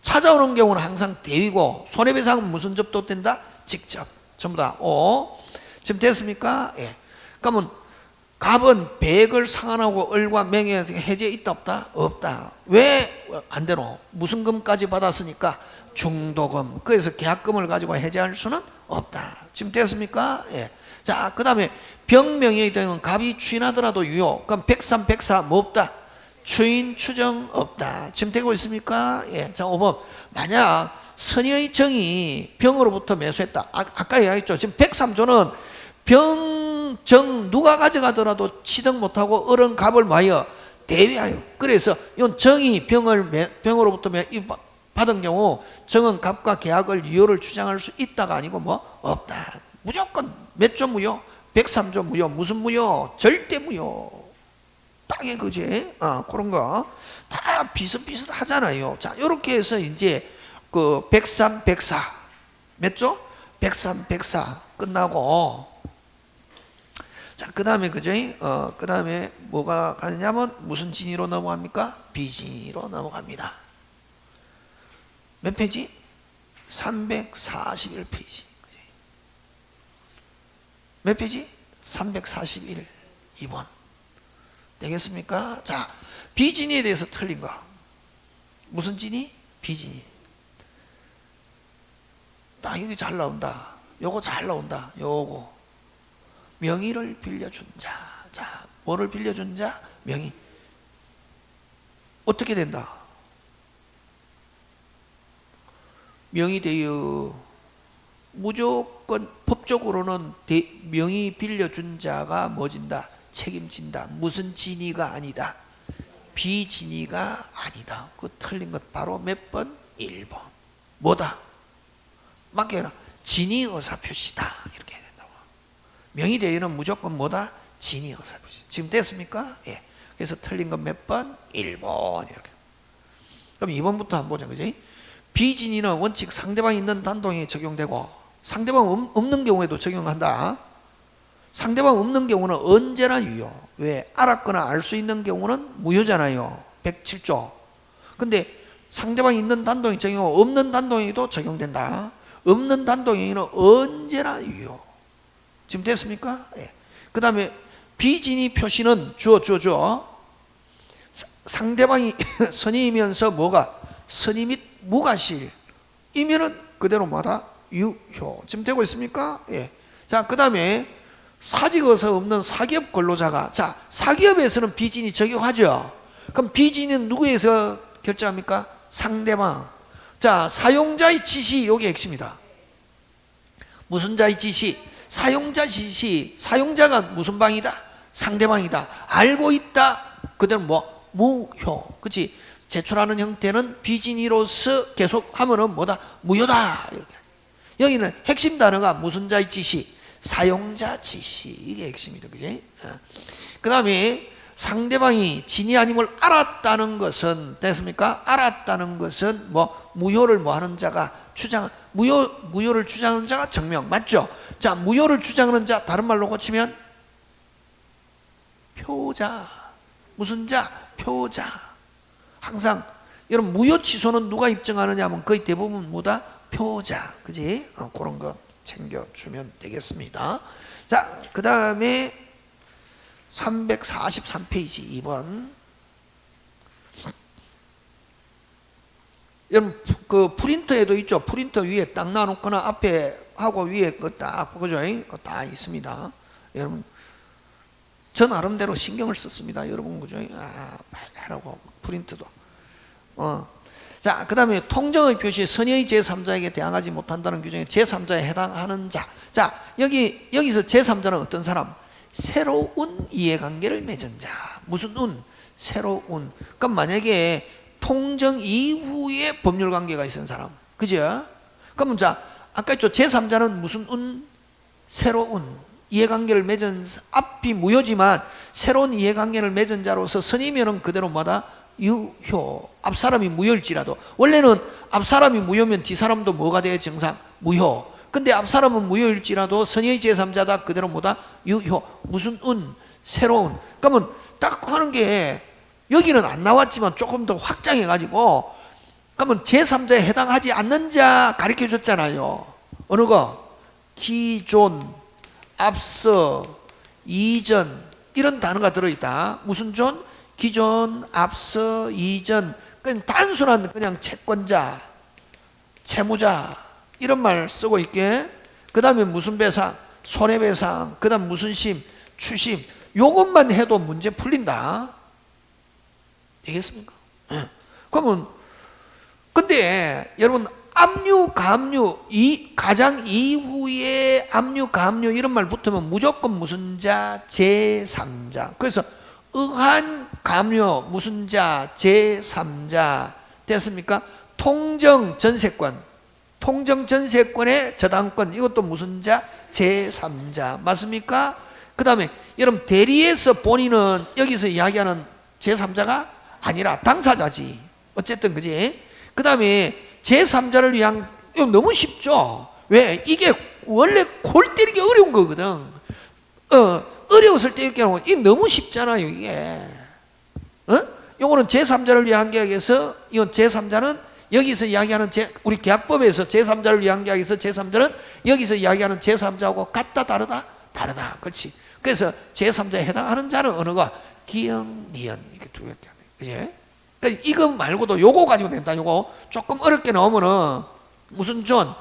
찾아오는 경우는 항상 대위고 손해배상은 무슨 접도 된다? 직접 전부 다 오. 지금 됐습니까? 예. 그러면 갑은 백을 상환하고 을과 맹에 해제 있다 없다? 없다. 왜 안 되노? 무슨 금까지 받았으니까 중도금. 그래서 계약금을 가지고 해제할 수는 없다. 지금 됐습니까? 예. 자, 그 다음에 병명이 되는 갑이 추인하더라도 유효. 그럼 백삼, 백사 뭐 없다? 추인, 추정 없다. 지금 되고 있습니까? 예. 자, 5번. 만약 선의의 정이 병으로부터 매수했다. 아, 까 이야기했죠. 지금 103조는 병, 정 누가 가져가더라도 취득 못하고 어른 값을 마여 대위하여 그래서 이건 정이 병을 병으로부터 받은 경우 정은 값과 계약을 유효를 주장할 수 있다가 아니고 뭐 없다 무조건 몇 조 무효? 103조 무효 무슨 무효? 절대 무효 땅에 그지? 아, 그런 거 다 비슷비슷 하잖아요 자 이렇게 해서 이제 그 103, 104 몇 조? 103, 104 끝나고 자, 그 다음에, 그죠? 어, 그 다음에 뭐가 가느냐면 무슨 진위로 넘어갑니까? 비진위로 넘어갑니다. 몇 페이지? 341페이지. 그지? 몇 페이지? 341, 2번. 되겠습니까? 자, 비진의에 대해서 틀린 거. 무슨 진의? 비진의. 딱 여기 잘 나온다. 요거 잘 나온다. 요거. 명의를 빌려준 자. 자, 뭐를 빌려준 자? 명의. 어떻게 된다? 명의 되어 무조건 법적으로는 대, 명의 빌려준 자가 뭐진다? 책임진다. 무슨 진위가 아니다. 비진위가 아니다. 그 틀린 것 바로 몇 번? 1번. 뭐다? 맞게 해라. 진위 의사 표시다. 이렇게. 명의대위는 무조건 뭐다? 진이 어설프지. 지금 됐습니까? 예. 그래서 틀린 건 몇 번? 1번 이렇게. 그럼 2번부터 한번 보자. 그지? 비진이는 원칙 상대방이 있는 단동에 적용되고 상대방 없- 없는 경우에도 적용한다. 상대방 없는 경우는 언제나 유효. 왜? 알았거나 알 수 있는 경우는 무효잖아요. 107조. 근데 상대방이 있는 단동이 적용, 없는 단동에도 적용된다. 없는 단동에는 언제나 유효. 지금 됐습니까? 예. 그 다음에 비진이 표시는 주어, 주어, 주어. 사- 상대방이 선임이면서 뭐가 선임 및 무가실 이면은 그대로 뭐다 유효 지금 되고 있습니까? 예. 자, 그 다음에 사직어서 없는 사기업 근로자가 자 사기업에서는 비진이 적용하죠. 그럼 비진은 누구에서 결정합니까? 상대방. 자 사용자의 지시 요게 핵심이다. 무슨 자의 지시? 사용자 지시. 사용자가 무슨 방이다? 상대방이다. 알고 있다. 그대로 뭐 무효. 그렇지? 제출하는 형태는 비진이로서 계속 하면은 뭐다? 무효다. 이렇게. 여기는 핵심 단어가 무슨 자의 지시? 사용자 지시. 이게 핵심이다. 그지? 그 다음에 상대방이 진이 아님을 알았다는 것은 됐습니까? 알았다는 것은 뭐 무효를 뭐 하는 자가 주장 무효 무효를 주장하는 자가 정명 맞죠? 자 무효를 주장하는 자 다른 말로 고치면 표자. 무슨 자? 표자. 항상 여러분 무효 취소는 누가 입증하느냐 하면 거의 대부분 뭐다? 표자. 그지? 어, 그런 거 챙겨 주면 되겠습니다. 자그 다음에 343페이지 2번. 여러분 그 프린터에도 있죠. 프린터 위에 딱 놔놓거나 앞에 하고 위에 그딱 그죠? 그거 다 있습니다. 여러분 저 나름대로 신경을 썼습니다. 여러분 그죠? 아 하라고 프린트도. 어 자 그다음에 통정의 표시 선의의 제3자에게 대항하지 못한다는 규정에 제3자에 해당하는 자 자 여기 여기서 제3자는 어떤 사람? 새로운 이해관계를 맺은 자. 무슨 운? 새로운. 그럼 만약에 통정 이후에 법률 관계가 있는 사람. 그죠? 그러면 자 아까 있죠 제3자는 무슨 운? 새로운 이해관계를 맺은 앞이 무효지만 새로운 이해관계를 맺은 자로서 선이면은 그대로 뭐다? 유효 앞 사람이 무효일지라도 원래는 앞 사람이 무효면 뒤 사람도 뭐가 돼 정상? 무효 근데 앞 사람은 무효일지라도 선의 제3자다 그대로 뭐다? 유효 무슨 운? 새로운 그러면 딱 하는 게 여기는 안 나왔지만 조금 더 확장해 가지고 그러면 제3자에 해당하지 않는 자 가르쳐 줬잖아요. 어느 거? 기존 앞서 이전. 이런 단어가 들어있다. 무슨 존? 기존 앞서 이전. 그냥 단순한 그냥 채권자 채무자. 이런 말 쓰고 있게. 그 다음에 무슨 배상? 손해배상. 그 다음 무슨 심? 추심. 요것만 해도 문제 풀린다. 되겠습니까? 예. 그러면 근데 여러분 압류 감류 이 가장 이후에 압류 감류 이런 말 붙으면 무조건 무슨 자 제3자 그래서 의한 감류 무슨 자 제3자 됐습니까? 통정 전세권 통정 전세권의 저당권 이것도 무슨 자? 제3자 맞습니까? 그 다음에 여러분 대리에서 본인은 여기서 이야기하는 제3자가 아니라 당사자지 어쨌든 그지? 그 다음에 제3자를 위한 너무 쉽죠? 왜? 이게 원래 골 때리기 어려운 거거든 어, 어려웠을 때 이렇게 하면 이게 너무 쉽잖아요 이게 어? 요거는 제3자를 위한 계약에서 이건 제3자는 여기서 이야기하는 제, 우리 계약법에서 제3자를 위한 계약에서 제3자는 여기서 이야기하는 제3자하고 같다 다르다? 다르다 그렇지 그래서 제3자에 해당하는 자는 거? 기역, 니은 이렇게 두 돼. 그지? 그러니까 이거 말고도 요거 가지고 된다 요거 조금 어렵게 나오면은 무슨 존?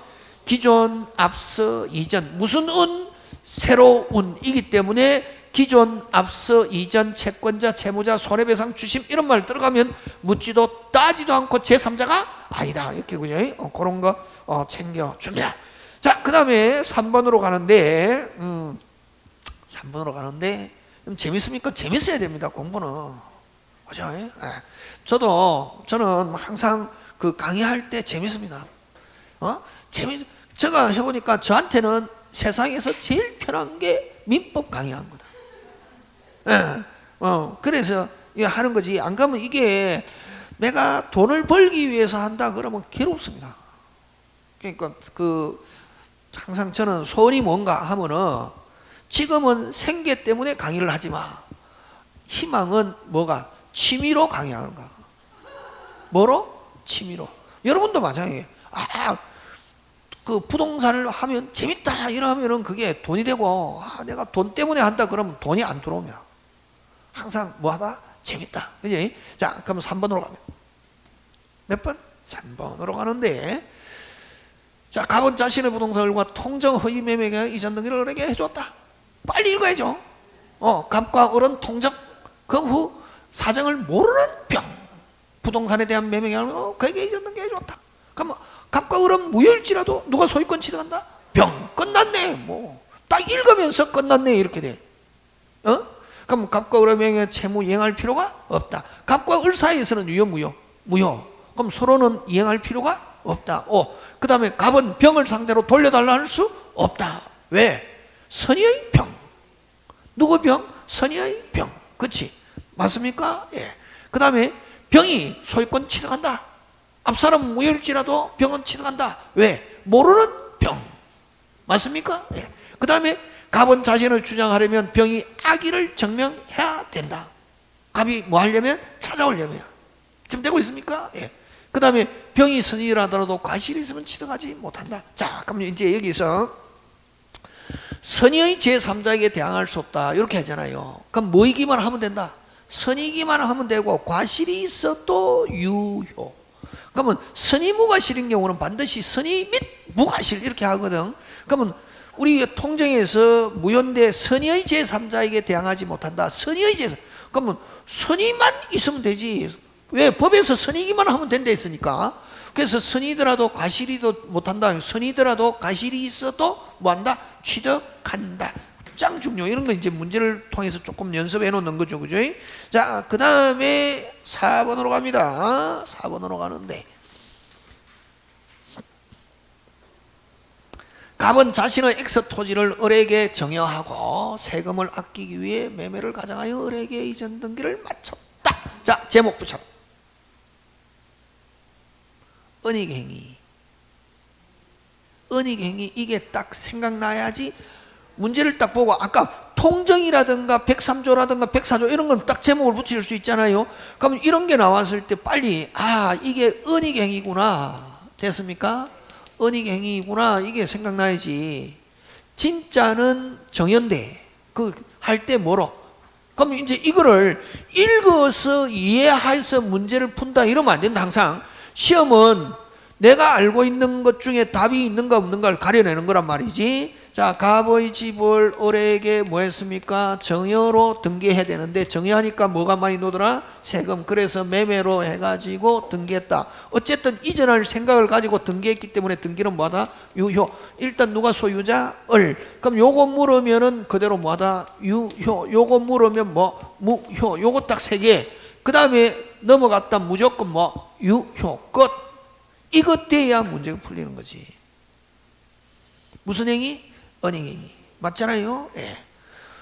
기존, 앞서, 이전 무슨 운? 새로운 이기 때문에 기존, 앞서, 이전, 채권자, 채무자, 손해배상, 주심 이런 말 들어가면 묻지도 따지도 않고 제3자가 아니다 이렇게 그죠? 어, 그런 거 어, 챙겨줍니다 자, 그 다음에 3번으로 가는데 음, 3번으로 가는데 좀 재밌습니까? 재밌어야 됩니다 공부는 그죠? 예. 저도 저는 항상 그 강의할 때 재밌습니다 어? 재밌 제가 해보니까 저한테는 세상에서 제일 편한 게 민법 강의한 거다 예. 어, 그래서 이거 하는 거지. 안 가면 이게 내가 돈을 벌기 위해서 한다 그러면 괴롭습니다. 그러니까 그 항상 저는 소원이 뭔가 하면은 지금은 생계 때문에 강의를 하지 마. 희망은 뭐가 취미로 강의하는 거. 뭐로? 취미로. 여러분도 마찬가지예요. 아, 그 부동산을 하면 재밌다 이러면은 그게 돈이 되고 아, 내가 돈 때문에 한다 그러면 돈이 안 들어오면 항상 뭐 하다 재밌다 그지? 자 그러면 3번으로 가면 몇 번? 3번으로 가는데 자 갑은 자신의 부동산과 통정 허위 매매가 이전 등기를 을에게 해줬다 빨리 읽어야죠 어 갑과 을은 통정 그 후 사정을 모르는 병 부동산에 대한 매매가 어, 그에게 이전 등기 해줬다 그러면 갑과 을은 무효일지라도 누가 소유권 취득한다? 병 끝났네 뭐 딱 읽으면서 끝났네 이렇게 돼 어? 그럼 갑과 을의 명예 채무 이행할 필요가 없다 갑과 을 사이에서는 유효 무효 무효 그럼 서로는 이행할 필요가 없다 오, 그 다음에 갑은 병을 상대로 돌려달라 할 수 없다 왜? 선의의 병 누구 병? 선의의 병 그치? 맞습니까? 예. 그 다음에 병이 소유권 취득한다 앞사람 무효일지라도 병은 취득한다. 왜? 모르는 병. 맞습니까? 예. 그 다음에 갑은 자신을 주장하려면 병이 악의를 증명해야 된다. 갑이 뭐 하려면? 찾아오려면. 지금 되고 있습니까? 예. 그 다음에 병이 선의라더라도 과실이 있으면 취득하지 못한다. 자, 그럼 이제 여기서 선의의 제3자에게 대항할 수 없다. 이렇게 하잖아요. 그럼 뭐이기만 하면 된다. 선이기만 하면 되고 과실이 있어도 유효. 그러면 선의 무과실인 경우는 반드시 선의 및 무과실 이렇게 하거든. 그러면 우리 통정에서 무효인데 선의의 제3자에게 대항하지 못한다. 선의의 제3. 그러면 선의만 있으면 되지. 왜? 법에서 선의기만 하면 된다 했으니까. 그래서 선이더라도 과실이도 못한다. 선이더라도 과실이 있어도 뭐한다? 취득한다. 짱 중요. 이런 거 이제 문제를 통해서 조금 연습해 놓는 거죠. 그죠? 자, 그 다음에 4번으로 갑니다. 4번으로 가는데. 갑은 자신의 엑스 토지를 을에게 증여하고 세금을 아끼기 위해 매매를 가장하여 을에게 이전 등기를 마쳤다. 자, 제목 붙여. 은닉행위. 은익행위 이게 딱 생각나야지 문제를 딱 보고 아까 통정이라든가 103조라든가 104조 이런 건 딱 제목을 붙일 수 있잖아요. 그럼 이런 게 나왔을 때 빨리 아 이게 은익행위구나 됐습니까? 은익행위구나 이게 생각나야지. 진짜는 정연대 그 할 때 뭐로? 그럼 이제 이거를 읽어서 이해해서 문제를 푼다 이러면 안 된다 항상 시험은 내가 알고 있는 것 중에 답이 있는가 없는가를 가려내는 거란 말이지 자 갑의 집을 을에게 뭐 했습니까? 정여로 등기해야 되는데 정여하니까 뭐가 많이 노더라? 세금 그래서 매매로 해가지고 등기했다 어쨌든 이전할 생각을 가지고 등기했기 때문에 등기는 뭐하다? 유효 일단 누가 소유자? 을 그럼 요거 물으면은 그대로 뭐하다? 유효 요거 물으면 뭐? 무효 요거 딱 세 개 그 다음에 넘어갔다 무조건 뭐? 유효 끝 이것 돼야 문제가 풀리는 거지 무슨 행위? 은행행위 맞잖아요 예.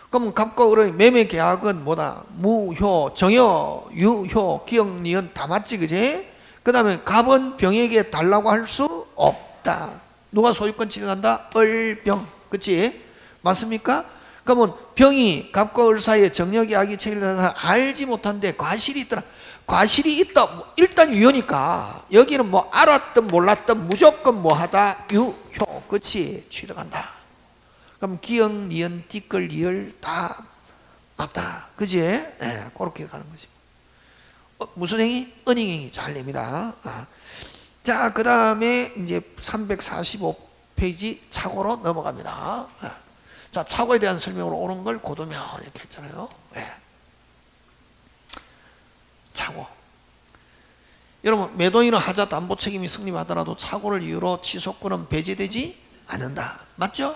그럼 갑과 을의 매매 계약은 뭐다? 무효, 정효, 유효, 기억, 니은 다 맞지 그지? 그 다음에 갑은 병에게 달라고 할 수 없다 누가 소유권 취득한다? 을병 그치? 맞습니까? 그러면 병이 갑과 을 사이에 정력이 악이 체결되다 알지 못한데 과실이 있더라 과실이 있다 뭐 일단 유효니까 여기는 뭐 알았든 몰랐든 무조건 뭐하다 유효 그치 취득한다 그럼 기역, 니은, 띠끌, 리을 다 맞다. 그지? 예, 네, 그렇게 가는 거지. 어, 무슨 행위? 은행행위 잘 냅니다. 아. 자, 그 다음에 이제 345페이지 차고로 넘어갑니다. 아. 자, 차고에 대한 설명으로 오는 걸 고도면 이렇게 했잖아요. 네. 차고. 여러분, 매도인은 하자 담보 책임이 성립하더라도 차고를 이유로 취소권은 배제되지 않는다. 맞죠?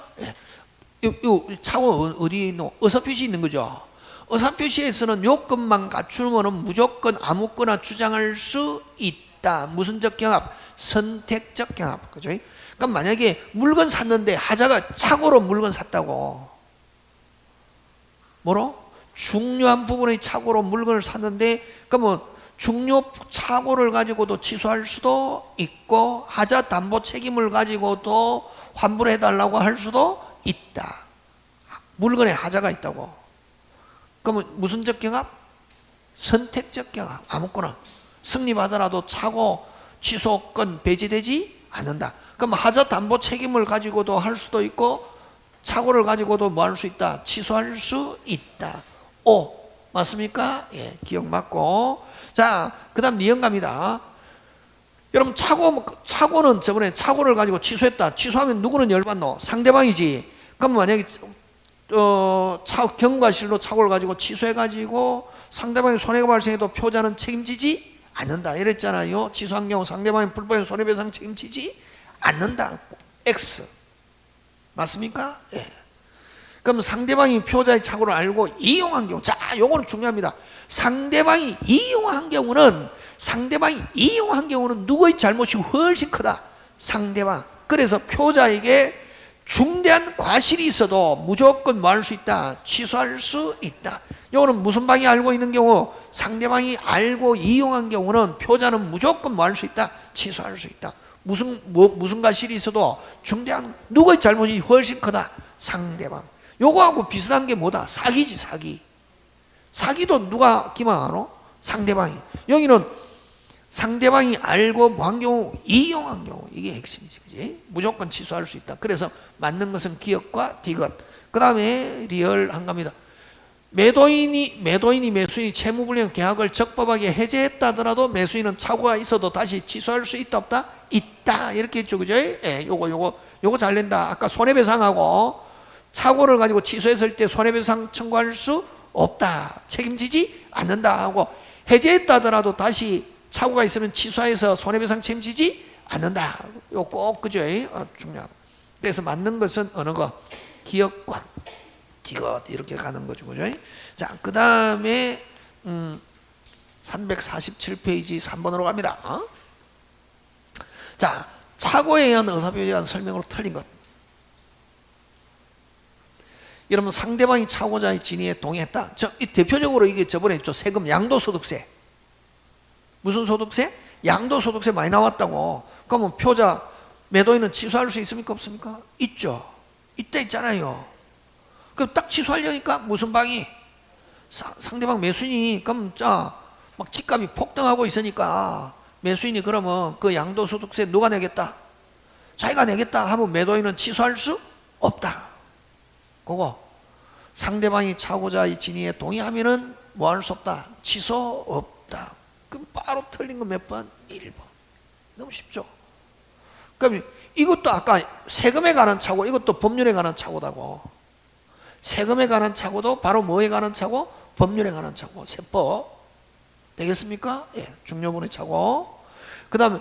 네. 이 차고 어디 있노? 의사표시 있는 거죠. 의사표시에서는 요건만 갖추면 무조건 아무거나 주장할 수 있다. 무슨적 경합? 선택적 경합. 그죠? 그럼 만약에 물건 샀는데 하자가 차고로 물건 샀다고. 뭐로? 중요한 부분의 착오로 물건을 샀는데 그러면 중요 착오를 가지고도 취소할 수도 있고 하자 담보 책임을 가지고도 환불해 달라고 할 수도 있다. 물건에 하자가 있다고. 그러면 무슨 적 경합? 선택적 경합. 아무거나 승리받아라도 차고 취소권 배제되지 않는다. 그럼 하자 담보 책임을 가지고도 할 수도 있고 착오를 가지고도 뭐 할 수 있다? 취소할 수 있다. 오 맞습니까? 예, 기억 맞고 자 그 다음 니은갑니다. 여러분 착오 착오는 저번에 착오를 가지고 취소했다. 취소하면 누구는 열받노? 상대방이지. 그럼 만약에 어, 차, 경과실로 착오를 가지고 취소해가지고 상대방이 손해가 발생해도 표자는 책임지지 않는다. 이랬잖아요. 취소한 경우 상대방이 불법인 손해배상 책임지지 않는다. X. 맞습니까? 예. 그럼 상대방이 표자의 착오를 알고 이용한 경우, 자, 요거는 중요합니다. 상대방이 이용한 경우는 상대방이 이용한 경우는 누구의 잘못이 훨씬 크다. 상대방. 그래서 표자에게 중대한 과실이 있어도 무조건 뭐 할 수 있다? 취소할 수 있다. 요거는 무슨 방이 알고 있는 경우 상대방이 알고 이용한 경우는 표자는 무조건 뭐 할 수 있다? 취소할 수 있다. 무슨 뭐, 무슨 과실이 있어도 중대한 누구의 잘못이 훨씬 크다? 상대방. 요거하고 비슷한 게 뭐다? 사기지 사기. 사기도 누가 기망하노? 상대방이. 여기는 상대방이 알고 뭐한 경우 이용한 경우 이게 핵심이지 그지? 무조건 취소할 수 있다. 그래서 맞는 것은 기업과 디귿. 그 다음에 리얼한 겁니다. 매도인이 매도인이 매수인이 채무불량 계약을 적법하게 해제했다더라도 매수인은 착오가 있어도 다시 취소할 수 있다 없다? 있다. 이렇게 했죠. 그죠? 예, 요거 요거. 요거 잘 낸다. 아까 손해배상하고 착오를 가지고 취소했을 때 손해배상 청구할 수 없다. 책임지지 않는다 하고 해제했다더라도 다시 착오가 있으면 취소해서 손해배상 책임지지 않는다. 요 꼭 그죠? 어, 중요하다. 그래서 맞는 것은 어느 거? 기억관, 디귿 이렇게 가는 거죠, 그죠? 자, 그 다음에 음, 347페이지 3번으로 갑니다. 어? 자, 착오에 의한 의사표시에 대한 설명으로 틀린 것. 여러분 상대방이 착오자의 진위에 동의했다. 저, 이 대표적으로 이게 저번에 저 세금 양도소득세 무슨 소득세? 양도소득세 많이 나왔다고. 그러면 표자 매도인은 취소할 수 있습니까? 없습니까? 있죠. 이때 있잖아요. 그럼 딱 취소하려니까 무슨 방이? 사, 상대방 매수인이 그럼 자 막 집값이 폭등하고 있으니까 매수인이 그러면 그 양도소득세 누가 내겠다? 자기가 내겠다 하면 매도인은 취소할 수 없다. 그거 상대방이 차고자의 진위에 동의하면은 뭐 할 수 없다? 취소 없다. 그럼 바로 틀린 거 몇 번? 1번. 너무 쉽죠? 그럼 이것도 아까 세금에 관한 차고 이것도 법률에 관한 차고다고. 세금에 관한 차고도 바로 뭐에 관한 차고? 법률에 관한 차고. 세법. 되겠습니까? 예, 중요분의 차고. 그 다음에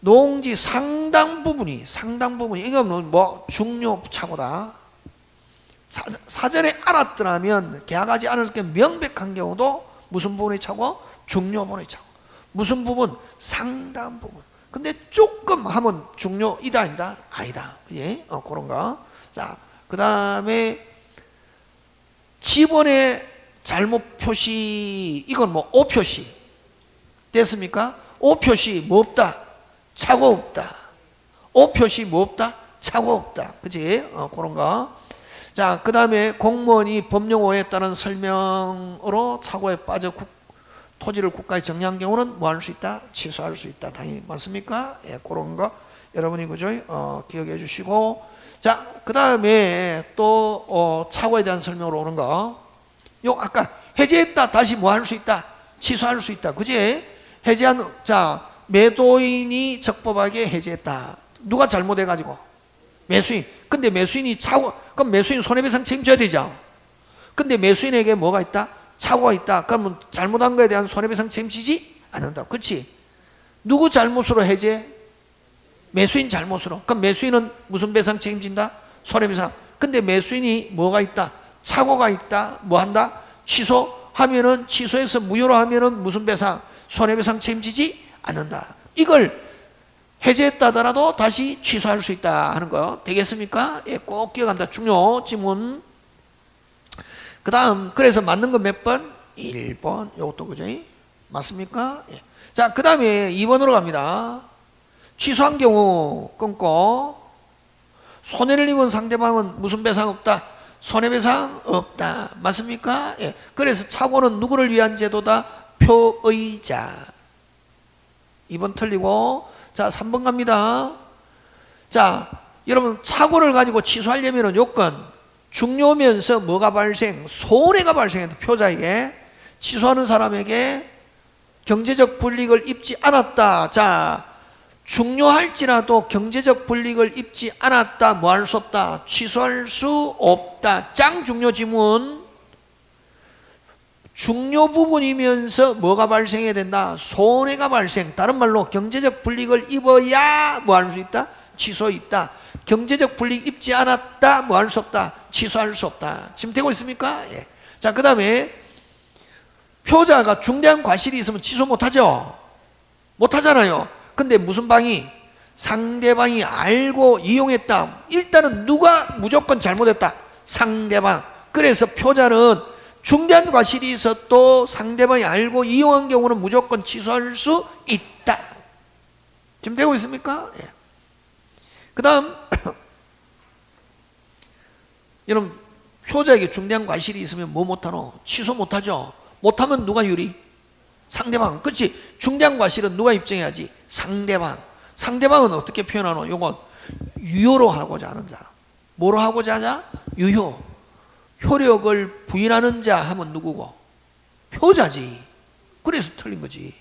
농지 상당 부분이 상당 부분이 이건 뭐 중요 차고다. 사, 전에 알았더라면 계약하지 않을 게 명백한 경우도 무슨 부분의 차고? 중요 부분이 차고 무슨 부분? 상당 부분 근데 조금 하면 중요이다 아니다? 아니다 예? 어, 그런 거. 자, 그 다음에 지번의 잘못 표시 이건 뭐 오표시 됐습니까? 오표시 뭐 없다? 차고 없다 오표시 뭐 없다? 차고 없다 그지? 어, 그런 거. 자, 그 다음에 공무원이 법령 오해에 따른 설명으로 착오에 빠져 국, 토지를 국가에 정리한 경우는 뭐 할 수 있다? 취소할 수 있다. 당연히 맞습니까? 예, 그런 거 여러분이 그죠? 어, 기억해 주시고 자, 그 다음에 또 어, 착오에 대한 설명으로 오는 거. 요 아까 해제했다 다시 뭐 할 수 있다? 취소할 수 있다. 그지? 해제한 자 매도인이 적법하게 해제했다. 누가 잘못해 가지고 매수인. 근데 매수인이 차고 그럼 매수인 손해배상 책임져야 되죠. 근데 매수인에게 뭐가 있다? 착오가 있다. 그러면 잘못한 거에 대한 손해배상 책임지지 않는다. 그렇지? 누구 잘못으로 해제? 매수인 잘못으로. 그럼 매수인은 무슨 배상 책임진다? 손해배상. 근데 매수인이 뭐가 있다? 착오가 있다. 뭐 한다? 취소하면은 취소해서 무효로 하면은 무슨 배상? 손해배상 책임지지 않는다. 이걸 해제했다더라도 다시 취소할 수 있다 하는 거 되겠습니까? 예, 꼭 기억한다. 중요 지문. 그그 다음 그래서 맞는 거몇 번? 1번 이것도 그죠? 맞습니까? 예. 자, 그 다음에 2번으로 갑니다. 취소한 경우 끊고 손해를 입은 상대방은 무슨 배상 없다? 손해배상 없다. 맞습니까? 예. 그래서 착오는 누구를 위한 제도다? 표의자. 2번 틀리고 자 3번 갑니다. 자 여러분 착오를 가지고 취소하려면 요건 중요면서 뭐가 발생? 손해가 발생해도 표자에게 취소하는 사람에게 경제적 불이익을 입지 않았다. 자 중요할지라도 경제적 불이익을 입지 않았다. 뭐 할 수 없다. 취소할 수 없다. 짱 중요 지문. 중요 부분이면서 뭐가 발생해야 된다? 손해가 발생. 다른 말로 경제적 불이익을 입어야 뭐 할 수 있다? 취소 있다. 경제적 불이익 입지 않았다. 뭐 할 수 없다? 취소할 수 없다. 지금 되고 있습니까? 예. 자, 그 다음에 표자가 중대한 과실이 있으면 취소 못하죠? 못하잖아요. 근데 무슨 방이? 상대방이 알고 이용했다. 일단은 누가 무조건 잘못했다? 상대방. 그래서 표자는 중대한 과실이 있어도 상대방이 알고 이용한 경우는 무조건 취소할 수 있다. 지금 되고 있습니까? 예. 그 다음, 여러분, 표자에게 중대한 과실이 있으면 뭐 못하노? 취소 못하죠? 못하면 누가 유리? 상대방. 그렇지? 중대한 과실은 누가 입증해야지? 상대방. 상대방은 어떻게 표현하노? 요건 유효로 하고자 하는 자. 뭐로 하고자 하자? 유효. 효력을 부인하는 자 하면 누구고? 표자지. 그래서 틀린 거지.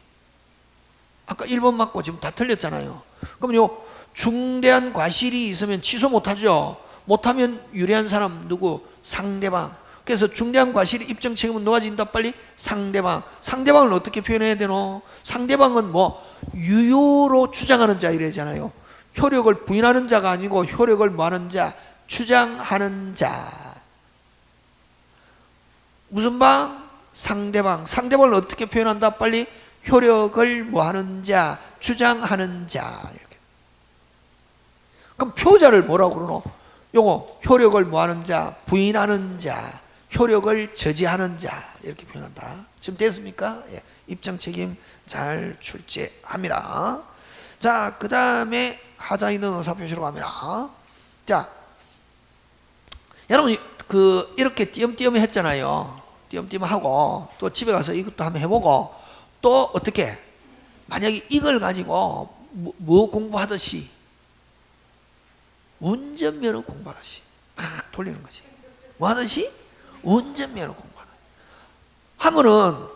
아까 1번 맞고 지금 다 틀렸잖아요. 그럼 요 중대한 과실이 있으면 취소 못하죠. 못하면 유리한 사람 누구? 상대방. 그래서 중대한 과실이 입증 책임은 누가 진다? 빨리 상대방. 상대방을 어떻게 표현해야 되노? 상대방은 뭐 유효로 주장하는 자 이래잖아요. 효력을 부인하는 자가 아니고 효력을 뭐하는 자? 주장하는 자. 무슨 방? 상대방. 상대방을 어떻게 표현한다? 빨리 효력을 뭐하는 자? 주장하는 자. 그럼 표자를 뭐라고 그러노? 요거 효력을 뭐하는 자? 부인하는 자. 효력을 저지하는 자 이렇게 표현한다. 지금 됐습니까? 예. 입장 책임 잘 출제합니다. 자, 그 다음에 하자 있는 의사 표시로 갑니다. 자, 여러분 그 이렇게 띄엄띄엄 했잖아요. 띄엄띄엄 하고 또 집에 가서 이것도 한번 해보고 또 어떻게 만약에 이걸 가지고 뭐, 뭐 공부하듯이 운전면허 공부하듯이 막 돌리는 거지. 뭐 하듯이? 운전면허 공부하는 하면은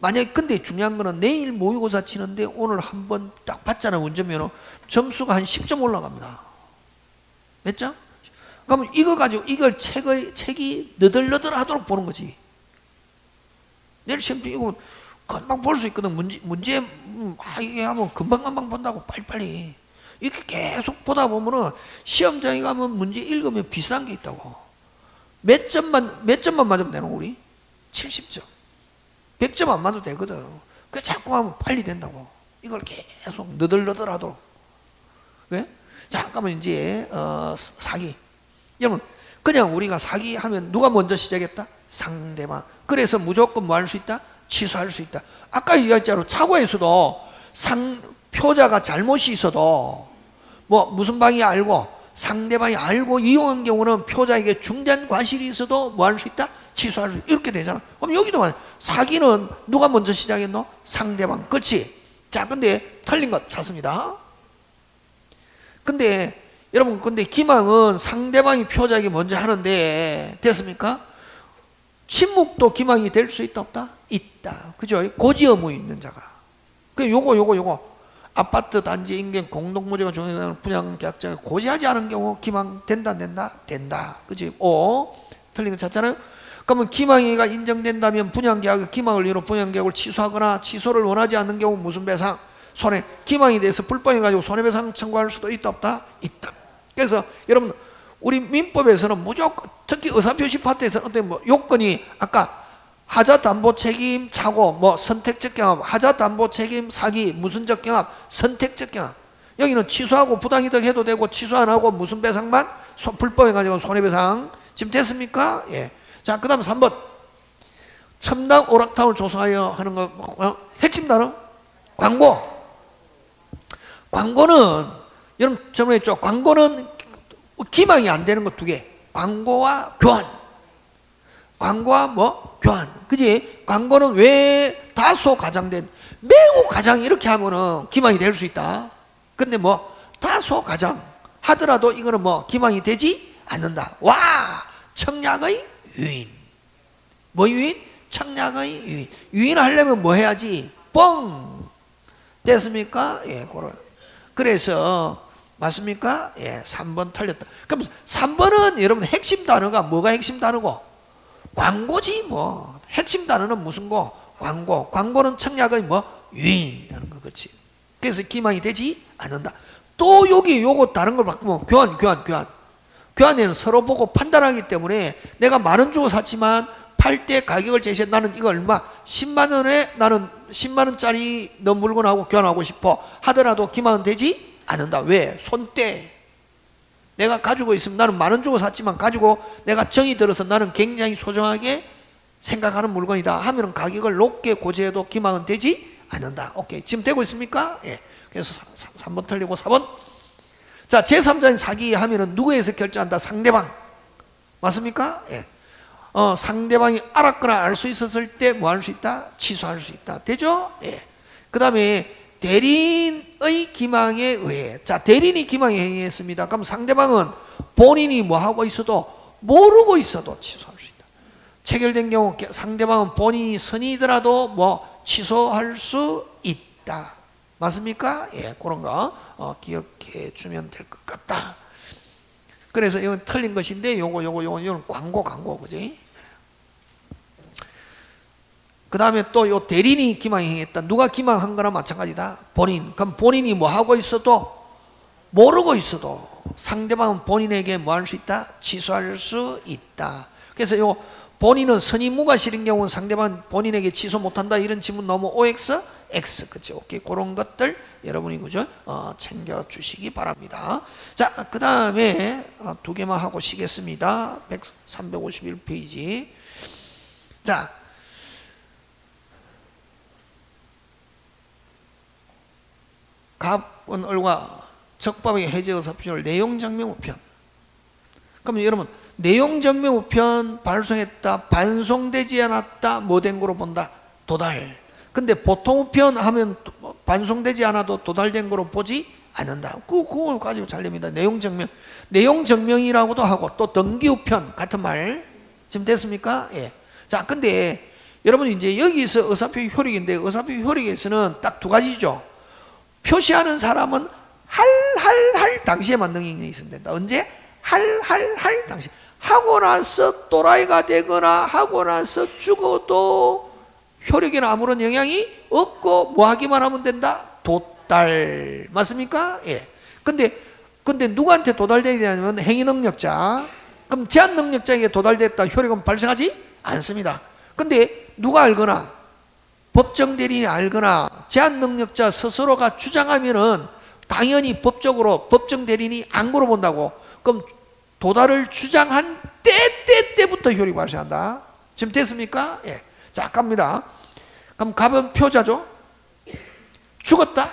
만약에 근데 중요한 거는 내일 모의고사 치는데 오늘 한 번 딱 봤잖아 운전면허 점수가 한 10점 올라갑니다 몇 점? 그러면 이거 가지고 이걸 책의, 책이 너덜너덜 하도록 보는 거지 내일 시험 이거 금방 볼 수 있거든 문제, 문제 음, 아, 이게 하면 금방금방 본다고 빨리빨리 이렇게 계속 보다 보면은 시험장에 가면 문제 읽으면 비슷한 게 있다고. 몇 점만 몇 점만 맞으면 되는 우리? 70점. 100점 안 맞아도 되거든. 그 자꾸 하면 빨리 된다고. 이걸 계속 너덜너덜하도록. 왜? 잠깐만 이제 어, 사기. 여러분 그냥 우리가 사기 하면 누가 먼저 시작했다? 상대방. 그래서 무조건 뭐 할 수 있다? 취소할 수 있다. 아까 얘기했잖아 차고에서도 상, 표자가 잘못이 있어도 뭐 무슨 방이 알고 상대방이 알고 이용한 경우는 표자에게 중대한 과실이 있어도 뭐 할 수 있다? 취소할 수 있다. 이렇게 되잖아. 그럼 여기도 사기는 누가 먼저 시작했노? 상대방. 그렇지? 자, 근데 틀린 것 찾습니다. 근데 여러분, 근데 기망은 상대방이 표자에게 먼저 하는데 됐습니까? 침묵도 기망이 될 수 있다 없다? 있다. 그죠? 고지 의무 있는 자가. 그 요거 요거 요거 아파트 단지 인근 공동무지가 종료되는 분양 계약자가 고지하지 않은 경우 기망 된다 안 된다? 된다. 그지? 오 틀린 거 찾잖아요. 그러면 기망이가 인정된다면 분양계약 기망을 이유로 분양계약을 취소하거나 취소를 원하지 않는 경우 무슨 배상? 손해. 기망에 대해서 불법해 가지고 손해배상 청구할 수도 있다 없다? 있다. 그래서 여러분 우리 민법에서는 무조건 특히 의사표시 파트에서 어떤 뭐 요건이 아까 하자 담보 책임 차고 뭐 선택적 경합 하자 담보 책임 사기 무슨적 경합 선택적 경합 여기는 취소하고 부당이득 해도 되고 취소 안 하고 무슨 배상만 불법해 가지고 손해배상 지금 됐습니까? 예. 자, 그 다음 3번. 첨단 오락탑을 조성하여 하는 거, 어? 핵심 단어? 광고. 광고는, 여러분 저번에 했죠? 광고는 기망이 안 되는 거두 개. 광고와 교환. 광고와 뭐? 교환. 그지? 광고는 왜 다소 가장된, 매우 가장 이렇게 하면은 기망이 될 수 있다. 근데 뭐, 다소 가장 하더라도 이거는 뭐, 기망이 되지 않는다. 와! 청약의 유인. 뭐 유인? 청약의 유인. 유인하려면 뭐 해야지? 뻥! 됐습니까? 예, 그런. 그래서, 맞습니까? 예, 3번 틀렸다. 그럼 3번은 여러분 핵심 단어가 뭐가 핵심 단어고? 광고지 뭐. 핵심 단어는 무슨 거? 광고. 광고는 청약의 뭐? 유인하는 거, 그렇지. 그래서 기망이 되지 않는다. 또 여기 요거 다른 걸 바꾸면 교환, 교환, 교환. 교환에는 서로 보고 판단하기 때문에 내가 만원 주고 샀지만 팔 때 가격을 제시해 나는 이거 얼마 10만 원에 나는 10만 원짜리 너 물건하고 교환하고 싶어 하더라도 기만은 되지 않는다 왜? 손때 내가 가지고 있으면 나는 만 원 주고 샀지만 가지고 내가 정이 들어서 나는 굉장히 소중하게 생각하는 물건이다 하면 가격을 높게 고지해도 기만은 되지 않는다 오케이 지금 되고 있습니까? 예. 그래서 3 번 틀리고 4번 자, 제3자인 사기 하면은 누구에서 결정한다? 상대방. 맞습니까? 예. 어, 상대방이 알았거나 알 수 있었을 때 뭐 할 수 있다? 취소할 수 있다. 되죠? 예. 그 다음에 대리인의 기망에 의해. 자, 대리인이 기망에 행위했습니다. 그럼 상대방은 본인이 뭐 하고 있어도 모르고 있어도 취소할 수 있다. 체결된 경우 상대방은 본인이 선이더라도 뭐 취소할 수 있다. 맞습니까? 예, 그런 거 어, 기억해 주면 될 것 같다. 그래서 이건 틀린 것인데 요거 요거 요거 이건 광고 광고 그지? 그 다음에 또 요 대리인이 기망행했다. 누가 기망한 거나 마찬가지다. 본인. 그럼 본인이 뭐 하고 있어도 모르고 있어도 상대방은 본인에게 뭐 할 수 있다? 취소할 수 있다. 그래서 요 본인은 선임무가 실은 경우는 상대방 본인에게 취소 못한다 이런 지문 너무 OX, X 그죠? 오케이 그런 것들 여러분이 그죠? 어, 챙겨 주시기 바랍니다. 자, 그 다음에 어, 두 개만 하고 쉬겠습니다. 351 페이지. 자, 갑은 얼과 적법의 해제의사표절 내용장명우편. 그럼 여러분 내용정명우편 발송했다 반송되지 않았다 뭐된 거로 본다? 도달. 근데 보통 우편 하면 반송되지 않아도 도달된 거로 보지 않는다. 그, 그걸 가지고 잘 됩니다. 내용정명 내용정명이라고도 하고 또 등기우편 같은 말. 지금 됐습니까? 예. 자 근데 여러분 이제 여기서 의사표 효력인데 의사표 효력에서는 딱 두 가지죠 표시하는 사람은 할 할 할 당시에 만 능력이 있으면 된다 언제? 할 할 할 당시 하고 나서 또라이가 되거나 하고 나서 죽어도 효력에는 아무런 영향이 없고 뭐 하기만 하면 된다? 도달. 맞습니까? 예. 근데 근데 누구한테 도달되야 되냐면 행위 능력자. 그럼 제한 능력자에게 도달됐다 효력은 발생하지 않습니다. 근데 누가 알거나 법정 대리인이 알거나 제한 능력자 스스로가 주장하면은 당연히 법적으로 법정 대리인이 안 물어본다고. 그럼 도달을 주장한 때, 때, 때부터 효력이 발생한다. 지금 됐습니까? 예. 자, 갑니다. 그럼 갑은 표자죠? 죽었다?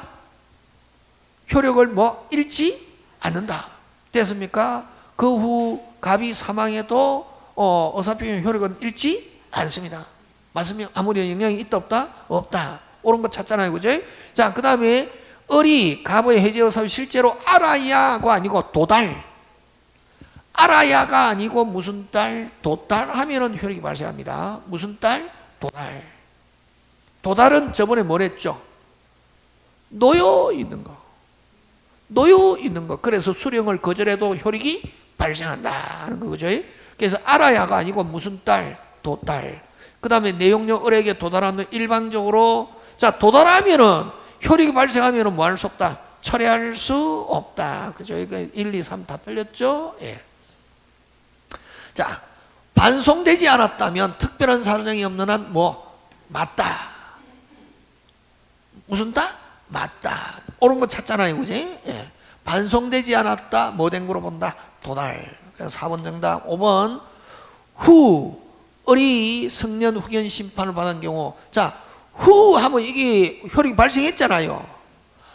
효력을 뭐 잃지 않는다. 됐습니까? 그 후 갑이 사망해도 어, 어사표현 효력은 잃지 않습니다. 맞으면 아무리 영향이 있다 없다? 없다. 옳은 거 찾잖아요. 그죠? 자, 그 다음에 을이 갑의 해제 어사표 실제로 알아야가 아니고 도달. 알아야가 아니고 무슨 딸, 도달 하면은 효력이 발생합니다. 무슨 딸? 도달. 도달은 저번에 뭐랬죠? 놓여 있는 거. 놓여 있는 거. 그래서 수령을 거절해도 효력이 발생한다 하는 거죠. 그래서 알아야가 아니고 무슨 딸, 도달. 그 다음에 내용력 을에게 도달하는 일반적으로 자 도달하면은 효력이 발생하면은 뭐 할 수 없다. 철회할 수 없다. 그죠? 이거 1, 2, 3 다 틀렸죠? 예. 자, 반송되지 않았다면 특별한 사정이 없는 한 뭐 맞다. 무슨 다? 맞다. 옳은 거 찾잖아요, 그지? 예. 반송되지 않았다. 뭐된 거로 본다? 도달. 그래서 4번 정답. 5번 후 어리 성년 후견 심판을 받은 경우 자 후 하면 이게 효력이 발생했잖아요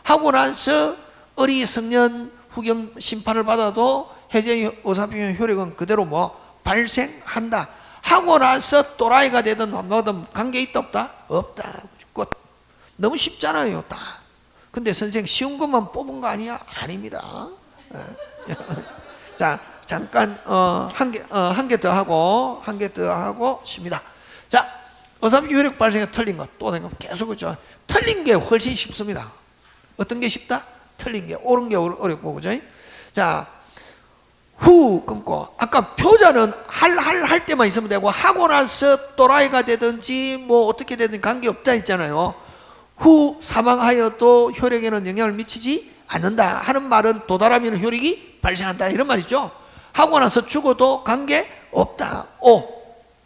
하고 나서 어리 성년 후견 심판을 받아도 해제 의사표현 효력은 그대로 뭐 발생한다 하고 나서 또라이가 되든 뭐든 관계 있다 없다? 없다 끝. 너무 쉽잖아요 다 근데 선생 쉬운 것만 뽑은 거 아니야? 아닙니다 예. 자 잠깐 어, 한개 더 하고 한 개 더 하고 쉽니다. 자 어사피 효력 발생에 틀린 것또 내가 계속 그죠. 틀린 게 훨씬 쉽습니다. 어떤 게 쉽다? 틀린 게 옳은 게 어렵고 그죠? 자 후 끊고. 아까 표자는 할 할 할 때만 있으면 되고 하고 나서 또라이가 되든지 뭐 어떻게 되든 관계 없다 했잖아요. 후 사망하여도 혈액에는 영향을 미치지 않는다. 하는 말은 도달하면 혈액이 발생한다. 이런 말이죠 하고 나서 죽어도 관계 없다 오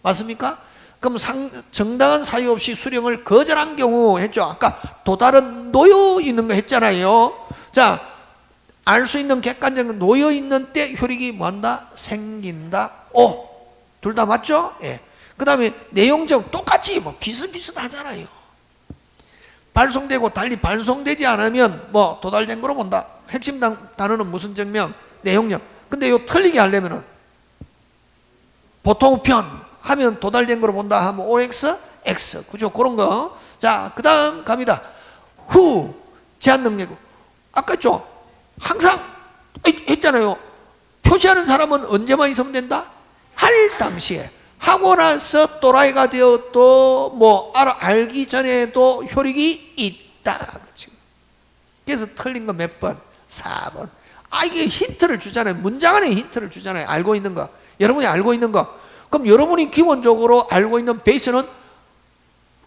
맞습니까? 그럼 상, 정당한 사유 없이 수령을 거절한 경우 했죠 아까 도달은 놓여 있는 거 했잖아요 자 알 수 있는 객관적인 놓여 있는 때 혈액이 뭐한다? 생긴다. 오, 둘 다 맞죠? 예. 그 다음에 내용적 똑같이 뭐 비슷비슷하잖아요. 발송되고 달리 발송되지 않으면 뭐 도달된 거로 본다. 핵심 단- 단어는 무슨 증명? 내용력. 근데 요 틀리게 하려면은 보통 편 하면 도달된 거로 본다 하면 OX, X. 그죠? 그런 거. 자, 그 다음 갑니다. 후, 제한 능력. 아까 했죠? 항상 했- 했잖아요. 표시하는 사람은 언제만 있으면 된다? 할 당시에. 하고 나서 또라이가 되어도 뭐 알아, 알기 전에도 효력이 있다. 그치? 그래서 틀린 거 몇 번? 4번. 아, 이게 힌트를 주잖아요. 문장 안에 힌트를 주잖아요. 알고 있는 거. 여러분이 알고 있는 거. 그럼 여러분이 기본적으로 알고 있는 베이스는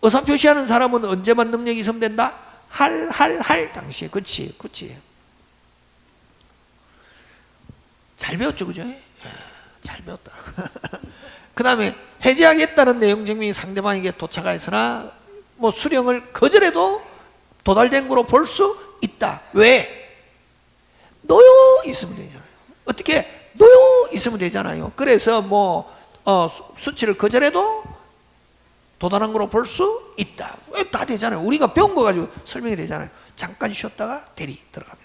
의사 표시하는 사람은 언제만 능력이 있으면 된다? 할, 할, 할 당시에. 그치, 그치. 잘 배웠죠, 그죠? 예, 잘 배웠다. 그 다음에 해제하겠다는 내용 증명이 상대방에게 도착하였으나 뭐 수령을 거절해도 도달된 거로 볼 수 있다. 왜? 놓여 있으면 되잖아요. 어떻게? 놓여 있으면 되잖아요. 그래서 뭐 어, 수- 수치를 거절해도 도달한 거로 볼 수 있다. 왜다 되잖아요. 우리가 배운 거 가지고 설명이 되잖아요. 잠깐 쉬었다가 대리 들어갑니다.